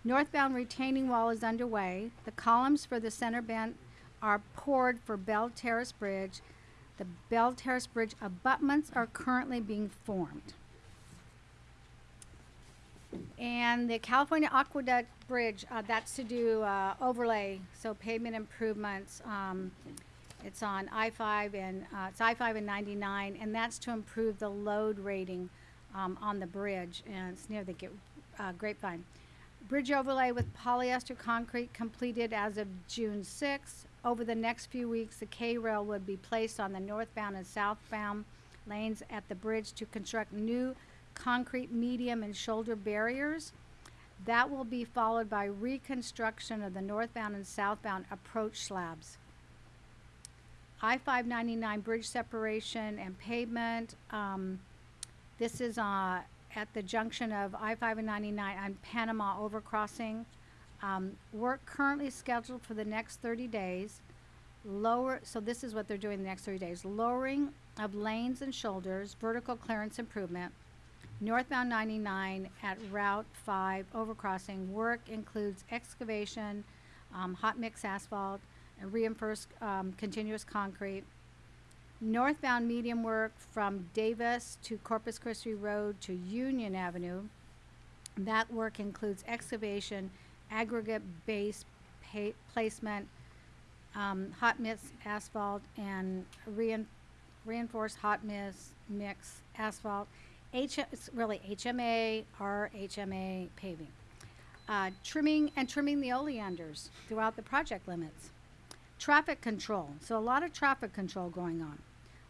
Northbound retaining wall is underway. The columns for the center band are poured for Belle Terrace Bridge. The Belle Terrace Bridge abutments are currently being formed. And the California Aqueduct Bridge, uh, that's to do, uh, overlay, so pavement improvements. Um, it's on I-5 and, uh, it's I-5 and ninety-nine, and that's to improve the load rating, um, on the bridge, and it's near the uh, Grapevine. Bridge overlay with polyester concrete completed as of June sixth. Over the next few weeks, the K-rail would be placed on the northbound and southbound lanes at the bridge to construct new concrete medium and shoulder barriers. That will be followed by reconstruction of the northbound and southbound approach slabs. I-599 bridge separation and pavement, um, this is, uh, at the junction of I-5 and 99 on Panama overcrossing. Um, work currently scheduled for the next 30 days. Lower, so this is what they're doing the next 30 days. Lowering of lanes and shoulders, vertical clearance improvement. Northbound 99 at Route 5 overcrossing. Work includes excavation, um, hot mix asphalt, and reinforced um, continuous concrete. Northbound medium work from Davis to Corpus Christi Road to Union Avenue. That work includes excavation, aggregate base pa- placement, um, hot mix asphalt, and rein- reinforced hot mix mix asphalt. H- it's really HMA or HMA paving. Uh, trimming and trimming the oleanders throughout the project limits. Traffic control. So a lot of traffic control going on.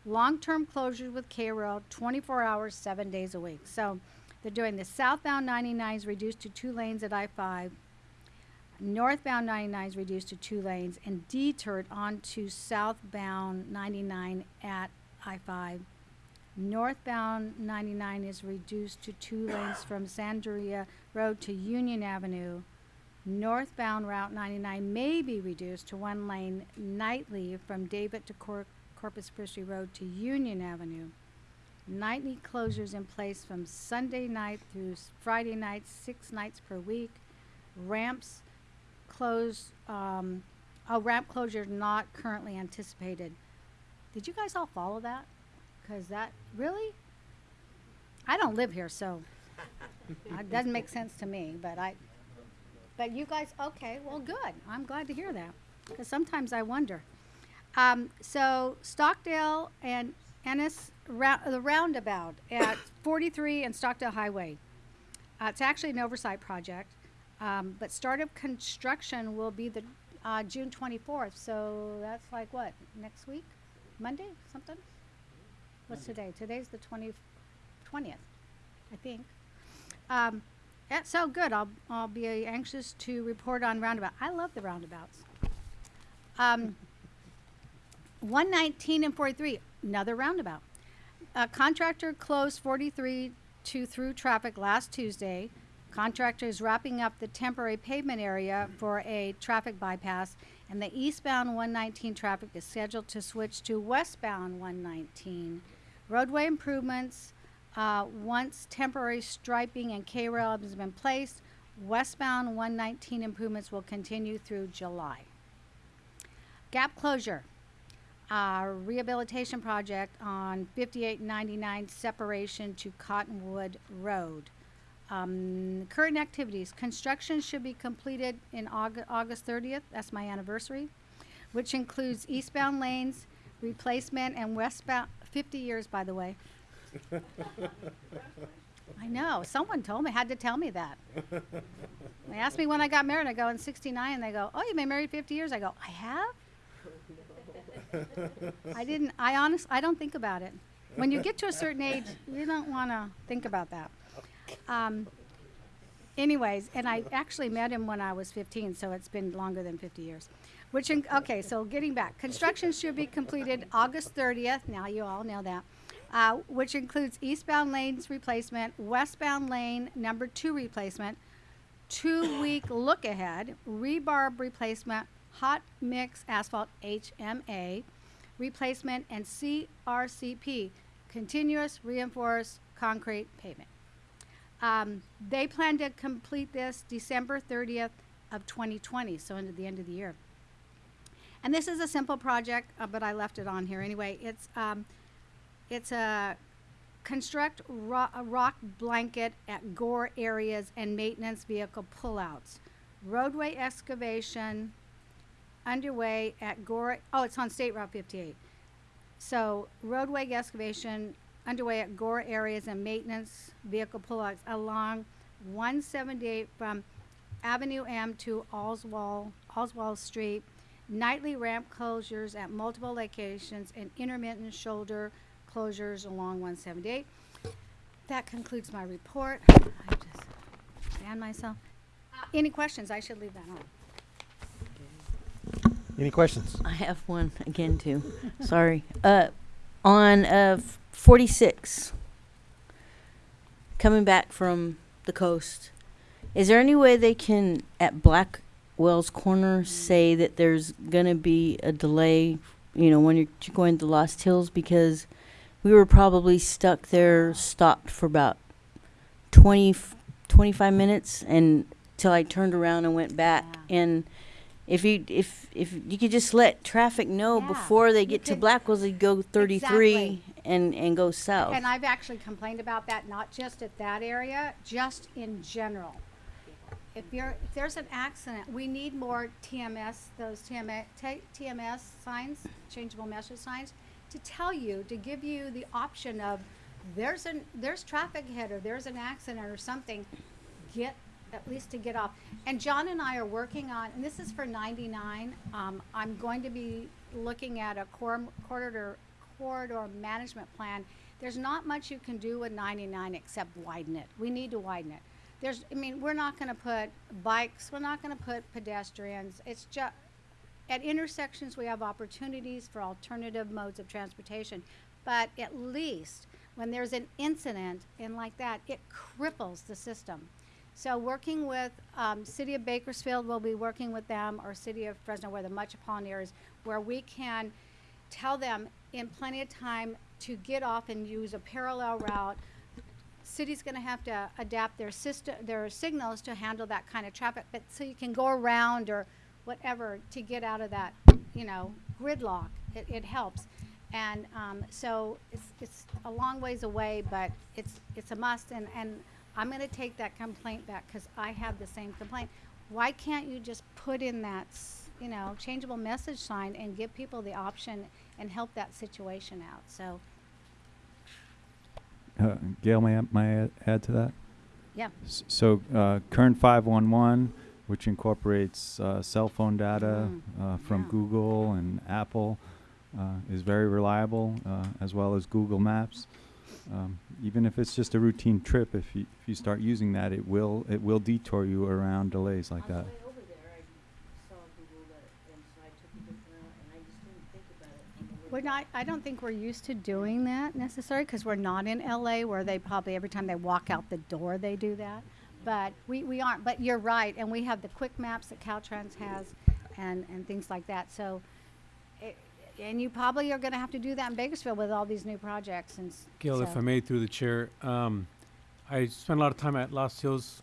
Long-term closures with K-Rail, 24 hours, seven days a week. So they're doing the southbound 99 is reduced to two lanes at I-5. Northbound 99 is reduced to two lanes and detoured onto southbound 99 at I-5. Northbound 99 is reduced to two lanes from Sandaria Road to Union Avenue. Northbound Route 99 may be reduced to one lane nightly from David to Cor- Corpus Christi Road to Union Avenue. Nightly closures in place from Sunday night through Friday night, six nights per week. Ramps close, um, a ramp closure not currently anticipated. Did you guys all follow that? Cause that, really? I don't live here, so it doesn't make sense to me, but I, but you guys, okay, well, good. I'm glad to hear that. Because sometimes I wonder. Um, so Stockdale and Enos, the roundabout at 43 and Stockdale Highway. Uh, it's actually an oversight project, um, but start of construction will be the uh, June 24th. So that's like what next week, Monday, something. What's today? Today's the 20, 20th, I think. Um, that's so good. I'll, I'll be anxious to report on roundabout. I love the roundabouts. Um, 119 and 43, another roundabout. A contractor closed 43 to through traffic last Tuesday. Contractor is wrapping up the temporary pavement area for a traffic bypass, and the eastbound 119 traffic is scheduled to switch to westbound 119. Roadway improvements, uh, once temporary striping and K-rail has been placed, westbound 119 improvements will continue through July. Gap closure, uh, rehabilitation project on 5899 separation to Cottonwood Road. Um, current activities, construction should be completed in August, August 30th, that's my anniversary, which includes eastbound lanes, replacement, and westbound, 50 years, by the way. I know, someone told me, had to tell me that. They asked me when I got married, I go, in 69, and they go, oh, you've been married 50 years? I go, I have? I didn't, I honest, I don't think about it. When you get to a certain age, you don't want to think about that. Um, anyways, and I actually met him when I was 15, so it's been longer than 50 years. Which, in, okay, so getting back, construction should be completed August 30th. Now you all know that. Uh, which includes eastbound lanes replacement, westbound lane number two replacement, two week look ahead, rebarb replacement, hot mix asphalt HMA replacement, and CRCP, continuous reinforced concrete pavement. Um, they plan to complete this December 30th of 2020, so into the end of the year. And this is a simple project, uh, but I left it on here anyway. It's um, it's a construct ro- rock blanket at gore areas and maintenance vehicle pullouts. Roadway excavation underway at Gore. Oh, it's on State Route 58. So roadway excavation underway at Gore areas and maintenance vehicle pullouts along 178 from Avenue M to Oswald, Oswald Street. Nightly ramp closures at multiple locations and intermittent shoulder closures along 178. That concludes my report. I just stand myself. Uh, any questions? I should leave that on. Any questions? I have one again too. Sorry. Uh, on uh 46, coming back from the coast, is there any way they can at Blackwell's Corner say that there's gonna be a delay? You know, when you're going to Lost Hills because we were probably stuck there, stopped for about 20, 25 minutes, and till I turned around and went back Yeah. and. If you if if you could just let traffic know Yeah, before they you get to could- Blackwell's, they go 33 Exactly. and and go south. And I've actually complained about that, not just at that area, just in general. If you're, if there's an accident, we need more TMS, those TMS, TMS signs, changeable message signs, to tell you, to give you the option of, there's an, there's traffic ahead, or there's an accident or something, get, at least to get off. And John and I are working on, and this is for ninety-nine, um, I'm going to be looking at a cor- corridor, corridor management plan. There's not much you can do with ninety-nine except widen it. We need to widen it. There's, I mean, we're not gonna put bikes, we're not gonna put pedestrians, it's just, at intersections, we have opportunities for alternative modes of transportation. But at least, when there's an incident and like that, it cripples the system. So working with, um, City of Bakersfield, we'll be working with them, or City of Fresno, where the metropolitan areas, where we can tell them in plenty of time to get off and use a parallel route. City's gonna have to adapt their system, their signals to handle that kind of traffic, but so you can go around or whatever to get out of that, you know, gridlock. It, it helps. And, um, so it's, it's a long ways away, but it's, it's a must and, and I'm gonna take that complaint back, cause I have the same complaint. Why can't you just put in that, you know, changeable message sign and give people the option and help that situation out, so, Uh, Gail, may I, may I add- add to that? yeah. S- So, uh, Kern 511, which incorporates uh, cell phone data Mm, uh, from yeah. Google and Apple, uh, is very reliable, uh, as well as Google Maps. Um, even if it's just a routine trip, if you if you start using that, it will it will detour you around delays like that. We're not, I don't think we're used to doing that necessarily, because we're not in LA where they probably, every time they walk out the door, they do that. But we, we aren't, but you're right, and we have the quick maps that Caltrans has and, and things like that, so. And you probably are gonna have to do that in Bakersfield with all these new projects and s- Gail, if so- I may, through the chair, um, I spent a lot of time at Lost Hills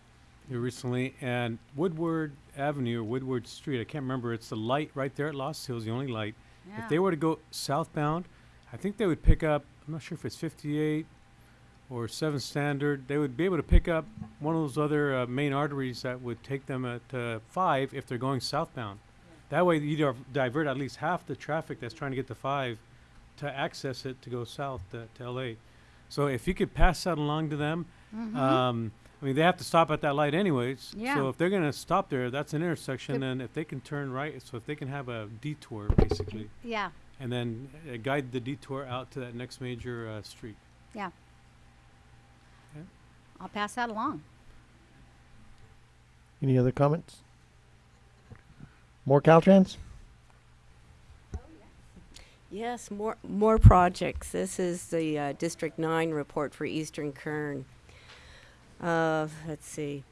here recently, and Woodward Avenue or Woodward Street, I can't remember, it's the light right there at Lost Hills, the only light. If they Yeah. were to go southbound, I think they would pick up, I'm not sure if it's 58 or 7 Standard, they would be able to pick up one of those other uh, main arteries that would take them at uh, 5 if they're going southbound. That way, you div- divert at least half the traffic that's trying to get to 5 to access it to go south to, to LA. So if you could pass that along to them, Mhm. um, I mean, they have to stop at that light anyways. Yeah. So if they're gonna stop there, that's an intersection, Good. and if they can turn right, so if they can have a detour basically, Yeah, and then uh, guide the detour out to that next major uh, street. yeah. Okay. I'll pass that along. Any other comments? More Caltrans? Yes, more more projects. This is the uh, District Nine report for Eastern Kern. Uh, let's see.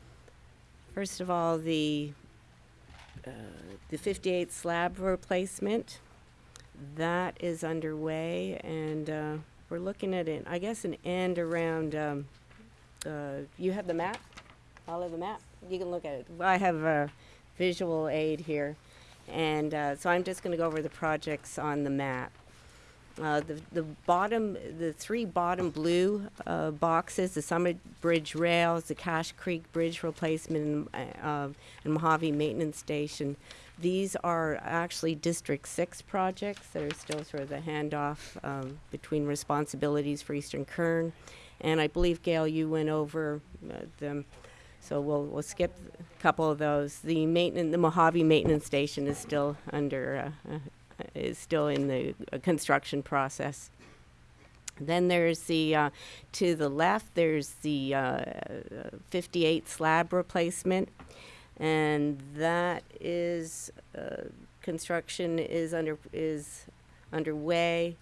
First of all, the uh, the 58 slab replacement that is underway, and uh, we're looking at it. I guess an end around um, uh, you have the map? Follow the map? You can look at it. I have a visual aid here. And uh, so I'm just going to go over the projects on the map. Uh, the, the bottom, the three bottom blue uh, boxes, the Summit Bridge rails, the Cache Creek Bridge replacement, and, uh, and Mojave Maintenance Station. These are actually District 6 projects that are still sort of the handoff um, between responsibilities for Eastern Kern. And I believe, Gail, you went over uh, them. So we'll, we'll skip couple of those. The maintenance, the Mojave Maintenance Station is still under, uh, uh, is still in the uh, construction process. Then there's the, uh, to the left, there's the uh, 58 slab replacement. And that is, uh, construction is under, is underway.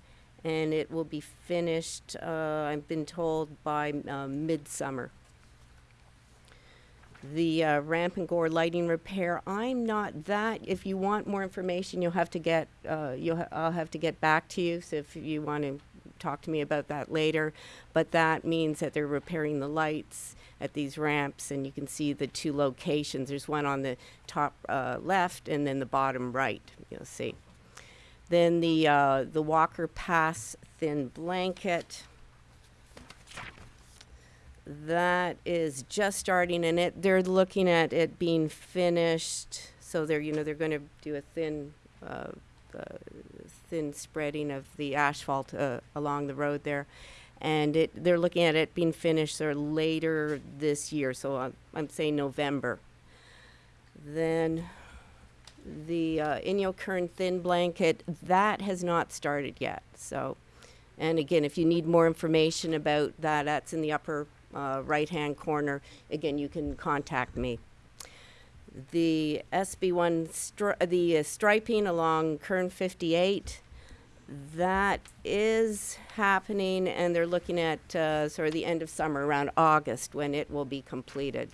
And it will be finished, I've been told, by um, midsummer the uh, ramp and gore lighting repair. I'm not that. If you want more information, you'll have to get. Uh, you'll. Ha- I'll have to get back to you. So if you want to talk to me about that later, but that means that they're repairing the lights at these ramps, and you can see the two locations. There's one on the top uh, left, and then the bottom right. You'll see. Then the uh, the Walker Pass thin blanket that is just starting and it they're looking at it being finished. So they're you know they're going to do a thin uh, uh, thin spreading of the asphalt uh, along the road there. And it they're looking at it being finished or later this year. So I'm, I'm saying November. Then the uh, Inyokern thin blanket that has not started yet. So and again if you need more information about that that's in the upper uh, right-hand corner. Again, you can contact me. The SB1, stri- the uh, striping along Kern 58, that is happening, and they're looking at uh, sort of the end of summer, around August, when it will be completed.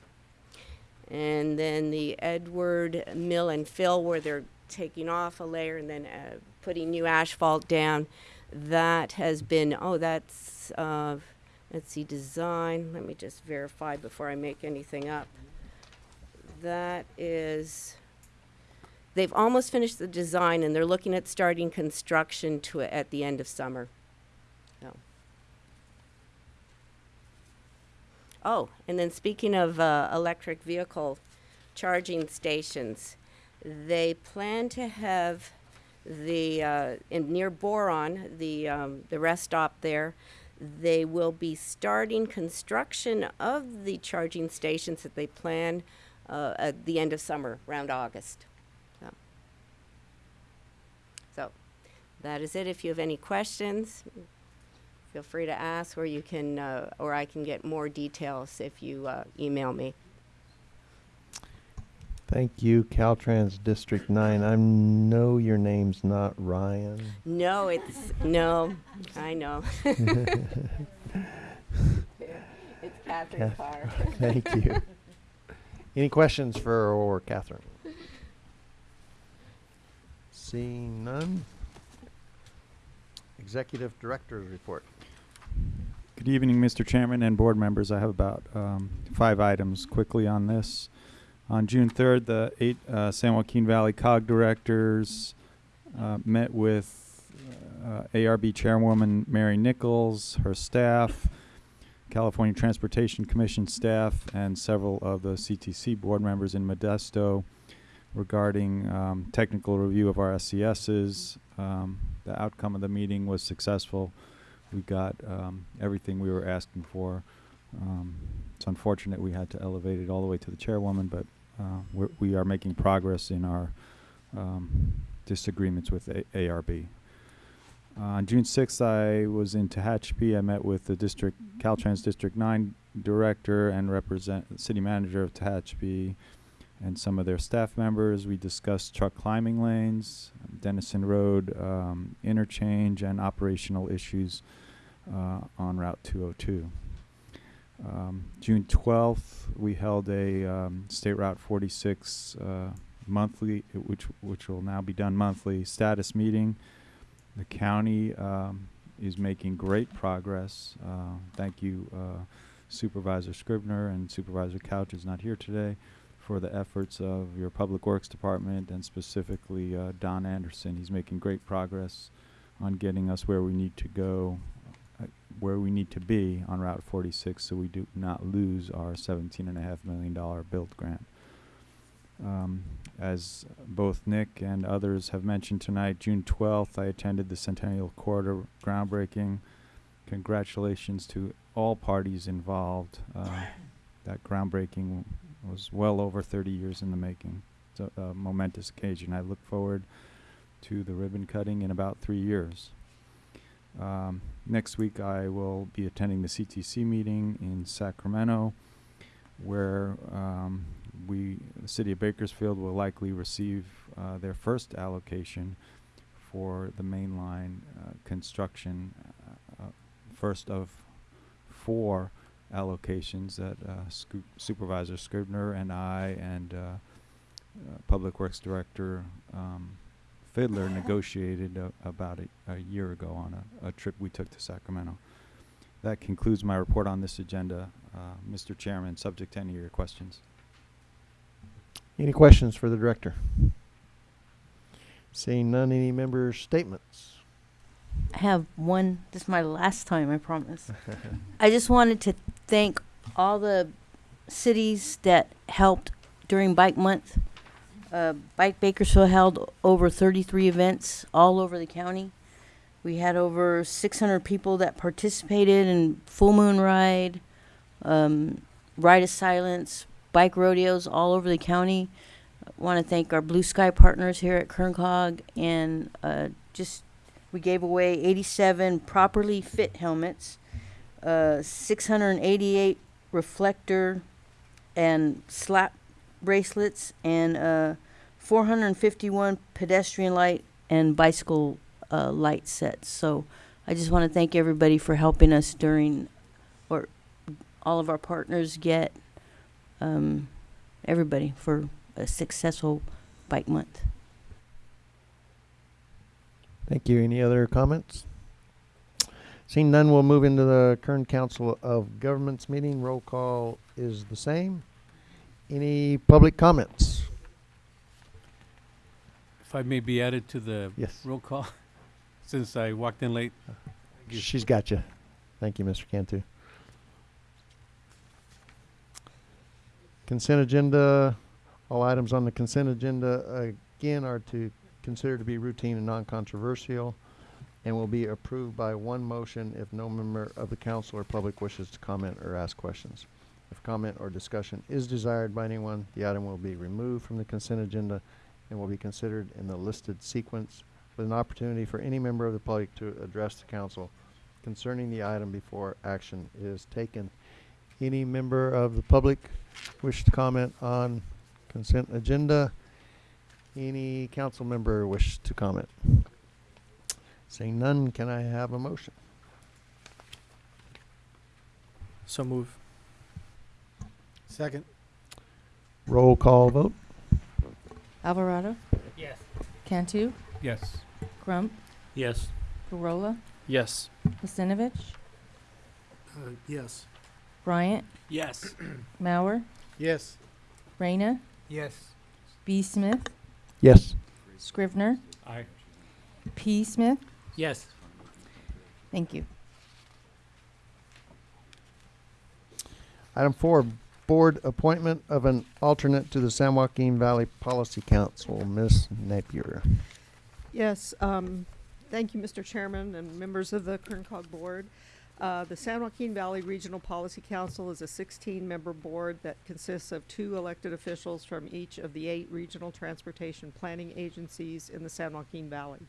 And then the Edward Mill and Fill, where they're taking off a layer and then uh, putting new asphalt down, that has been, oh, that's. Let's see, design. Let me just verify before I make anything up. That is, they've almost finished the design and they're looking at starting construction to at the end of summer. So. Oh, and then speaking of uh, electric vehicle charging stations, they plan to have the uh, in near Boron, the um, the rest stop there. They will be starting construction of the charging stations that they plan uh, at the end of summer, around August. So. so, that is it. If you have any questions, feel free to ask, or you can, uh, or I can get more details if you uh, email me. Thank you, Caltrans District 9. I know your name's not Ryan. No, it's no. I know. it's Catherine Kath- Carr. Thank you. Any questions for or Catherine? Seeing none. Executive Director's report. Good evening, Mr. Chairman and board members. I have about um, five items quickly on this. On June 3rd, the eight uh, San Joaquin Valley COG directors uh, met with uh, ARB Chairwoman Mary Nichols, her staff, California Transportation Commission staff, and several of the CTC board members in Modesto regarding um, technical review of our SCSs. Um, the outcome of the meeting was successful. We got um, everything we were asking for. Um, it's unfortunate we had to elevate it all the way to the chairwoman, but uh, we're, we are making progress in our um, disagreements with A- ARB. Uh, on June 6th, I was in Tehachapi. I met with the district, Caltrans District 9 director and represent city manager of Tehachapi and some of their staff members. We discussed truck climbing lanes, Dennison Road um, interchange, and operational issues uh, on Route 202. Um, June 12th, we held a um, State Route 46 uh, monthly, which which will now be done monthly status meeting. The county um, is making great progress. Uh, thank you uh, Supervisor Scrivner and Supervisor Couch is not here today for the efforts of your Public Works Department and specifically uh, Don Anderson. He's making great progress on getting us where we need to go, where we need to be on Route 46 so we do not lose our $17.5 million build grant. Um, as both Nick and others have mentioned tonight, June 12th, I attended the Centennial Corridor groundbreaking. Congratulations to all parties involved. Uh, that groundbreaking was well over 30 years in the making. It's a, a momentous occasion. I look forward to the ribbon cutting in about three years. Um, next week, I will be attending the CTC meeting in Sacramento, where um, we, the city of Bakersfield, will likely receive uh, their first allocation for the mainline uh, construction, uh, uh, first of four allocations that uh, Supervisor Scrivner and I and uh, Public Works Director um, Fidler negotiated uh, about a, a year ago on a, a trip we took to Sacramento. That concludes my report on this agenda. Uh, Mr. Chairman, subject to any of your questions. Any questions for the director? Seeing none, any member statements? I have one. This is my last time, I promise. I just wanted to thank all the cities that helped during Bike Month. Uh, Bike Bakersfield held over 33 events all over the county. We had over 600 people that participated in Full Moon Ride, um, Ride of Silence, bike rodeos all over the county. I want to thank our Blue Sky partners here at Kern COG and uh, just we gave away 87 properly fit helmets, uh, 688 reflector and slap bracelets, and uh, 451 pedestrian light and bicycle uh, light sets. So I just want to thank everybody for helping us during, or all of our partners get, um, everybody for a successful bike month. Thank you. Any other comments? Seeing none, we'll move into the Kern Council of Governments meeting. Roll call is the same. Any public comments? If I may be added to the Yes. roll call, since I walked in late. She's got you. Thank you, Mr. Cantu. Consent agenda, all items on the consent agenda, again, are to consider to be routine and non-controversial and will be approved by one motion if no member of the council or public wishes to comment or ask questions. If comment or discussion is desired by anyone, the item will be removed from the consent agenda and will be considered in the listed sequence with an opportunity for any member of the public to address the council concerning the item before action is taken. Any member of the public wish to comment on consent agenda? Any council member wish to comment? Seeing none, can I have a motion? So move. Second. Roll call vote? Alvarado, Yes. Cantu, Yes. Crump, Yes. Corolla, Yes. Pastinovich, Uh, yes. Bryant, Yes. Mauer, Yes. Reyna, Yes. B. Smith, Yes. Scrivner, Aye. P. Smith. Yes. Thank you. Item four, board appointment of an alternate to the San Joaquin Valley Policy Council, Ms. Napier. Yes, um, thank you, Mr. Chairman and members of the Kern COG Board. Uh, the San Joaquin Valley Regional Policy Council is a sixteen-member board that consists of two elected officials from each of the eight regional transportation planning agencies in the San Joaquin Valley.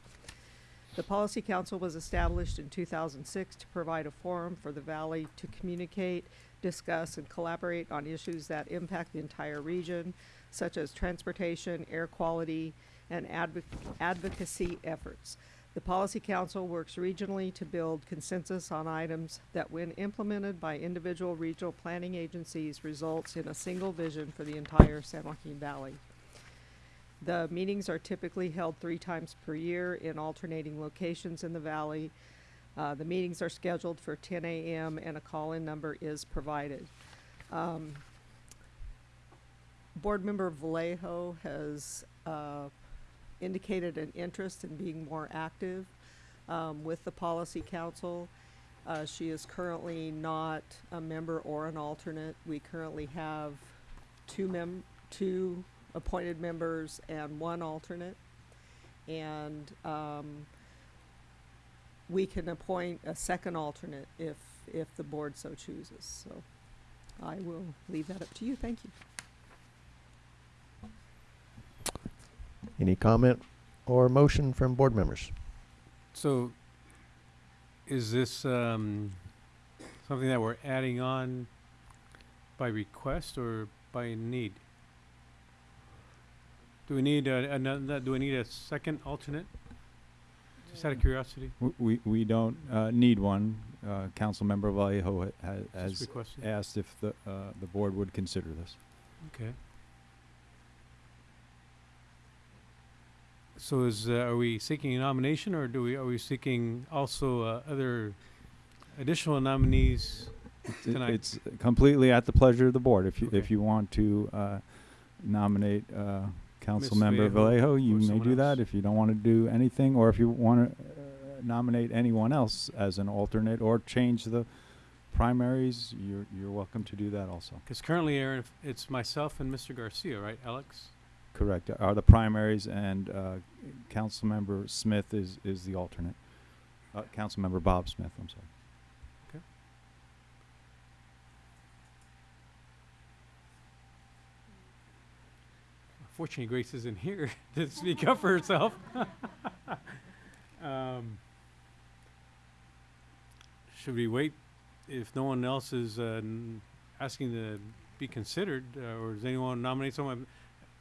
The Policy Council was established in two thousand six to provide a forum for the valley to communicate, discuss, and collaborate on issues that impact the entire region, such as transportation, air quality, and advoc- advocacy efforts. The Policy Council works regionally to build consensus on items that, when implemented by individual regional planning agencies, results in a single vision for the entire San Joaquin Valley. The meetings are typically held three times per year in alternating locations in the valley. Uh, the meetings are scheduled for 10 a.m. and a call-in number is provided. Um, Board Member Vallejo has uh, indicated an interest in being more active um, with the Policy Council. Uh, she is currently not a member or an alternate. We currently have two mem- two appointed members and one alternate. And um, we can appoint a second alternate if, if the board so chooses. So I will leave that up to you. Thank you. Any comment or motion from board members? So, is this um, something that we're adding on by request or by need? Do we need a, another, do we need a second alternate? Just out of curiosity, W- We, we don't uh, need one. Uh, Councilmember Vallejo ha- ha- just has requested. asked if the, uh, the board would consider this. Okay. So is, uh, are we seeking a nomination or do we, are we seeking also, uh, other additional nominees? It- Tonight. It's completely at the pleasure of the board. If you, if you want to uh, nominate uh, Councilmember Vallejo Vallejo, you or may someone do that. else. If you don't want to do anything, or if you want to nominate anyone else as an alternate or change the primaries, you're, you're welcome to do that also. Because currently, Aaron, if it's myself and Mr. Garcia, right, Alex? Correct. Are the primaries and uh, Councilmember Smith is, is the alternate. Uh, Councilmember Bob Smith, I'm sorry. Fortunately, Grace isn't here to speak up for herself. um, should we wait if no one else is uh, asking to be considered, uh, or does anyone nominate someone?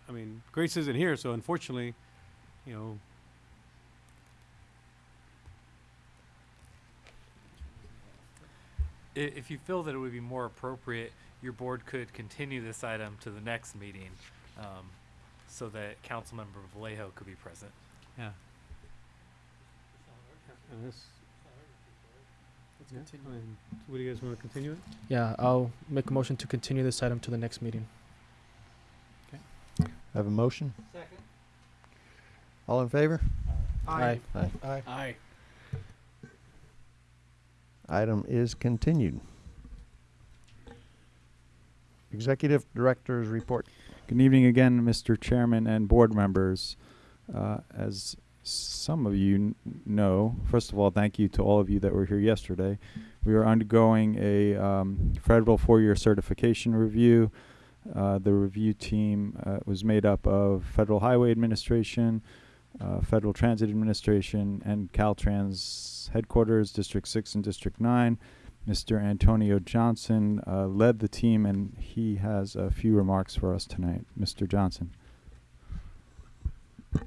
I mean, Grace isn't here, so unfortunately, you know. If you feel that it would be more appropriate, your board could continue this item to the next meeting, um, so that Councilmember Vallejo could be present. Yeah. And this. Let's yeah, continue. I mean, what do you guys want to continue it? Yeah, I'll make a motion to continue this item to the next meeting. I have a motion? Second. All in favor? Aye. Aye. Aye. Aye. Item is continued. Executive Director's Report. Good evening again, Mr. Chairman and board members. Uh, As some of you kn- know, first of all, thank you to all of you that were here yesterday. We are undergoing a um, federal four-year certification review. Uh, The review team uh, was made up of Federal Highway Administration, uh, Federal Transit Administration, and Caltrans headquarters, District 6 and District 9. Mr. Antonio Johnson uh, led the team, and he has a few remarks for us tonight. Mr. Johnson.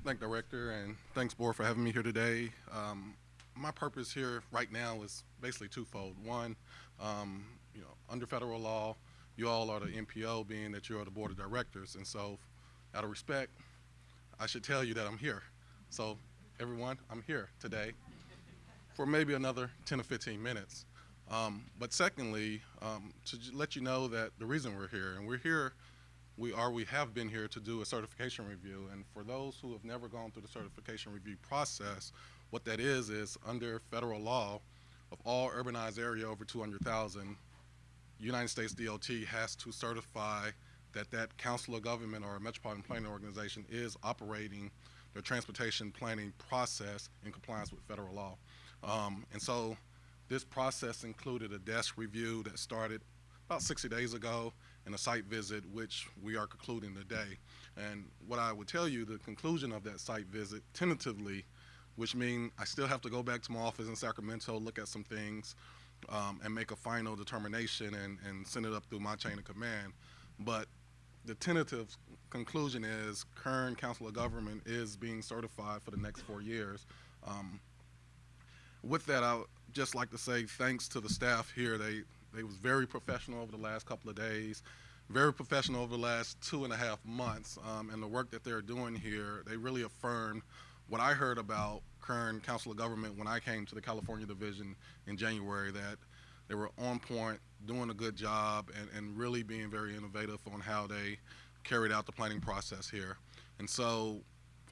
Thank Director and thanks Board for having me here today. Um, my purpose here right now is basically twofold. One, um, you know, under federal law, you all are the MPO, being that you are the Board of Directors, and so out of respect, I should tell you that I'm here. So everyone, I'm here today for maybe another 10 or 15 minutes. Um, but secondly, um, to let you know that the reason we're here, and we're here we are we have been here to do a certification review. And for those who have never gone through the certification review process what that is is under federal law of all urbanized area over 200,000 United States DOT has to certify that that council of government or a metropolitan planning organization is operating their transportation planning process in compliance with federal law. Um, and so this process included a desk review that started about 60 days ago and a site visit, which we are concluding today. And what I would tell you, the conclusion of that site visit, tentatively, which means I still have to go back to my office in Sacramento, look at some things, um, and make a final determination and, and send it up through my chain of command. But the tentative conclusion is Kern Council of Government is being certified for the next four years. Um, with that, I would just like to say thanks to the staff here. They they was very professional over the last couple of days, very professional over the last two and a half months, um, and the work that they're doing here. They really affirmed what I heard about Kern Council of Government when I came to the California Division in January that they were on point, doing a good job, and, and really being very innovative on how they carried out the planning process here. And so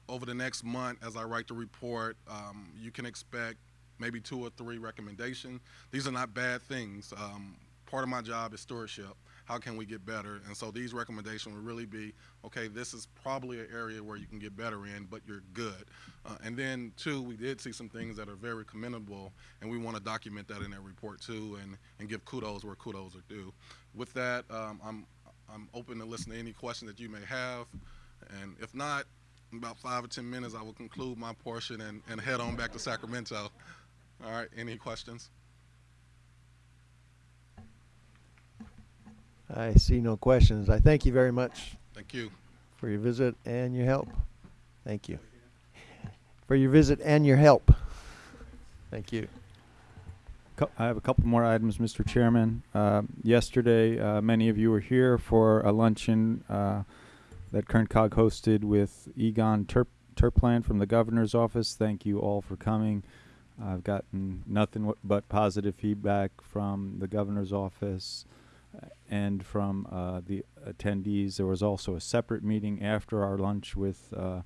over the next month, as I write the report, um, you can expect maybe two or three recommendations. These are not bad things. Um, part of my job is stewardship. How can we get better? And so these recommendations will really be, okay, this is probably an area where you can get better in, but you're good. Uh, and then two, we did see some things that are very commendable, and we want to document that in that report too, and, and give kudos where kudos are due. With that, um, I'm I'm open to listen to any questions that you may have, and if not, in about five or ten minutes, I will conclude my portion and, and head on back to Sacramento. All right, any questions? I see no questions. I thank you very much Thank you. for your visit and your help. Thank you. For your visit and your help. Thank you. I have a couple more items, Mr. Chairman. Uh, yesterday, uh, many of you were here for a luncheon uh, that Kern COG hosted with Egon Terp- Terplan from the governor's office. Thank you all for coming. I've gotten nothing but positive feedback from the governor's office uh, and from uh, the attendees. There was also a separate meeting after our lunch with uh,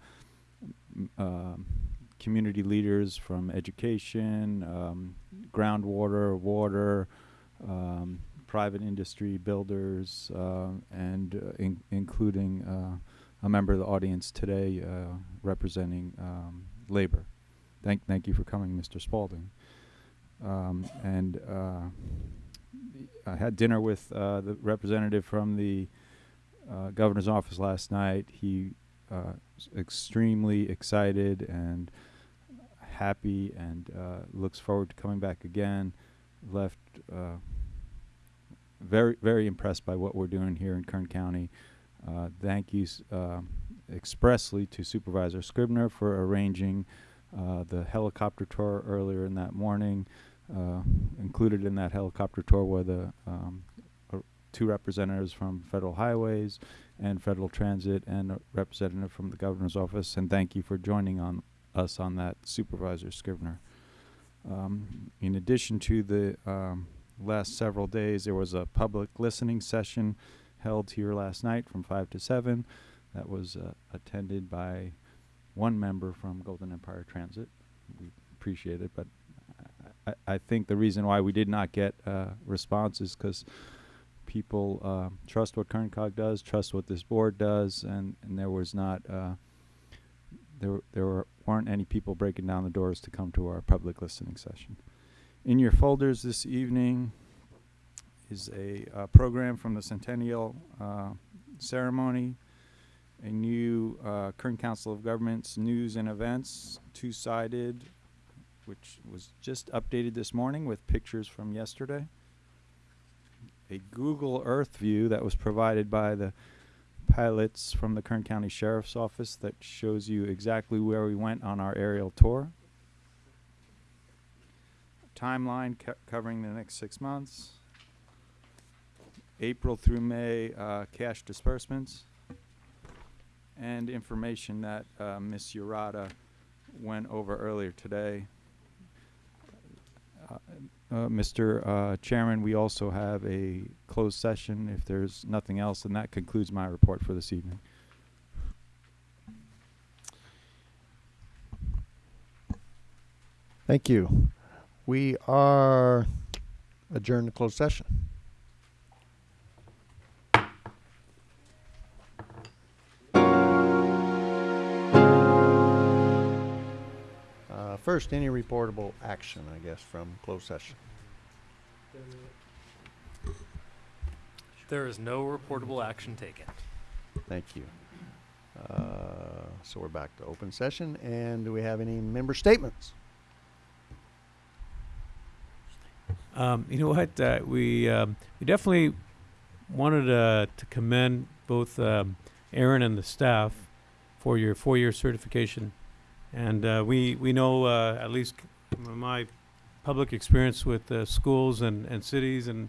um, community leaders from education, um, groundwater, water, um, private industry, builders, uh, and uh, in- including uh, a member of the audience today uh, representing um, labor. Thank, thank you for coming, Mr. Spalding. Um, and uh, I had dinner with uh, the representative from the uh, governor's office last night. He uh, was extremely excited and happy and uh, looks forward to coming back again. Left uh, very, very impressed by what we're doing here in Kern County. Uh, thank you expressly to Supervisor Scrivner for arranging uh, the helicopter tour earlier in that morning. Uh, included in that helicopter tour were the um, uh, two representatives from Federal Highways and Federal Transit and a representative from the governor's office. And thank you for joining on us on that, Supervisor Scrivner. Um, in addition to the um, last several days, there was a public listening session held here last night from 5 to 7 that was uh, attended by one member from Golden Empire Transit. We appreciate it, but I, I think the reason why we did not get uh, response is because people uh, trust what Kern COG does, trust what this board does, and, and there was not uh, there there were, weren't any people breaking down the doors to come to our public listening session. In your folders this evening is a uh, program from the Centennial uh, ceremony, a new uh, Kern Council of Governments news and events, two-sided, which was just updated this morning with pictures from yesterday. A Google Earth view that was provided by the pilots from the Kern County Sheriff's Office that shows you exactly where we went on our aerial tour. Timeline co- covering the next six months. April through May uh, cash disbursements. And information that uh, Ms. Urata went over earlier today. Uh, uh, Mr. uh, Chairman, we also have a closed session. If there's nothing else, and that concludes my report for this evening. Thank you. We are adjourned to closed session. First, any reportable action, I guess, from closed session. There is no reportable action taken. Thank you. Uh, so we're back to open session, and do we have any member statements? Um, you know what? Uh, we um, we definitely wanted uh, to commend both um, Aaron and the staff for your four-year certification, and uh, we we know uh, at least my public experience with uh, schools and, and cities and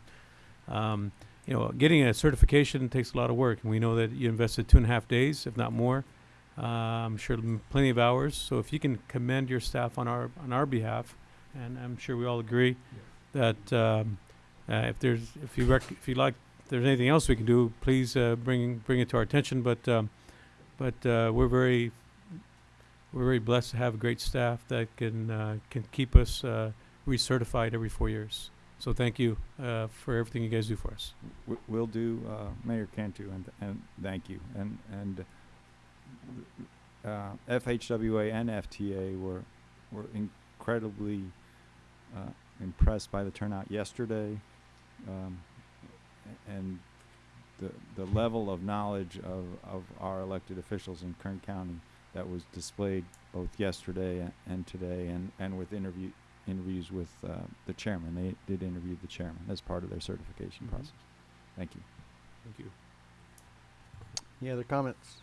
um, you know getting a certification takes a lot of work, and we know that you invested two and a half days, if not more, Uh, I'm sure plenty of hours. So if you can commend your staff on our on our behalf, and I'm sure we all agree that um, uh, if there's if you if you like if there's anything else we can do, please uh, bring bring it to our attention. But um, but we're very we're very blessed to have a great staff that can uh, can keep us uh, recertified every four years. So thank you uh, for everything you guys do for us. W- will do, uh, Mayor Cantu, and, and thank you. And, and, uh, FHWA and FTA were, were incredibly, uh, impressed by the turnout yesterday. Um, and the, the level of knowledge of, of our elected officials in Kern County that was displayed both yesterday and today and, and with interview, interviews with, uh, the chairman. They did interview the chairman as part of their certification Mhm. process. Thank you. Thank you. Any other comments?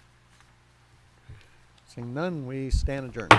Seeing none, we stand adjourned.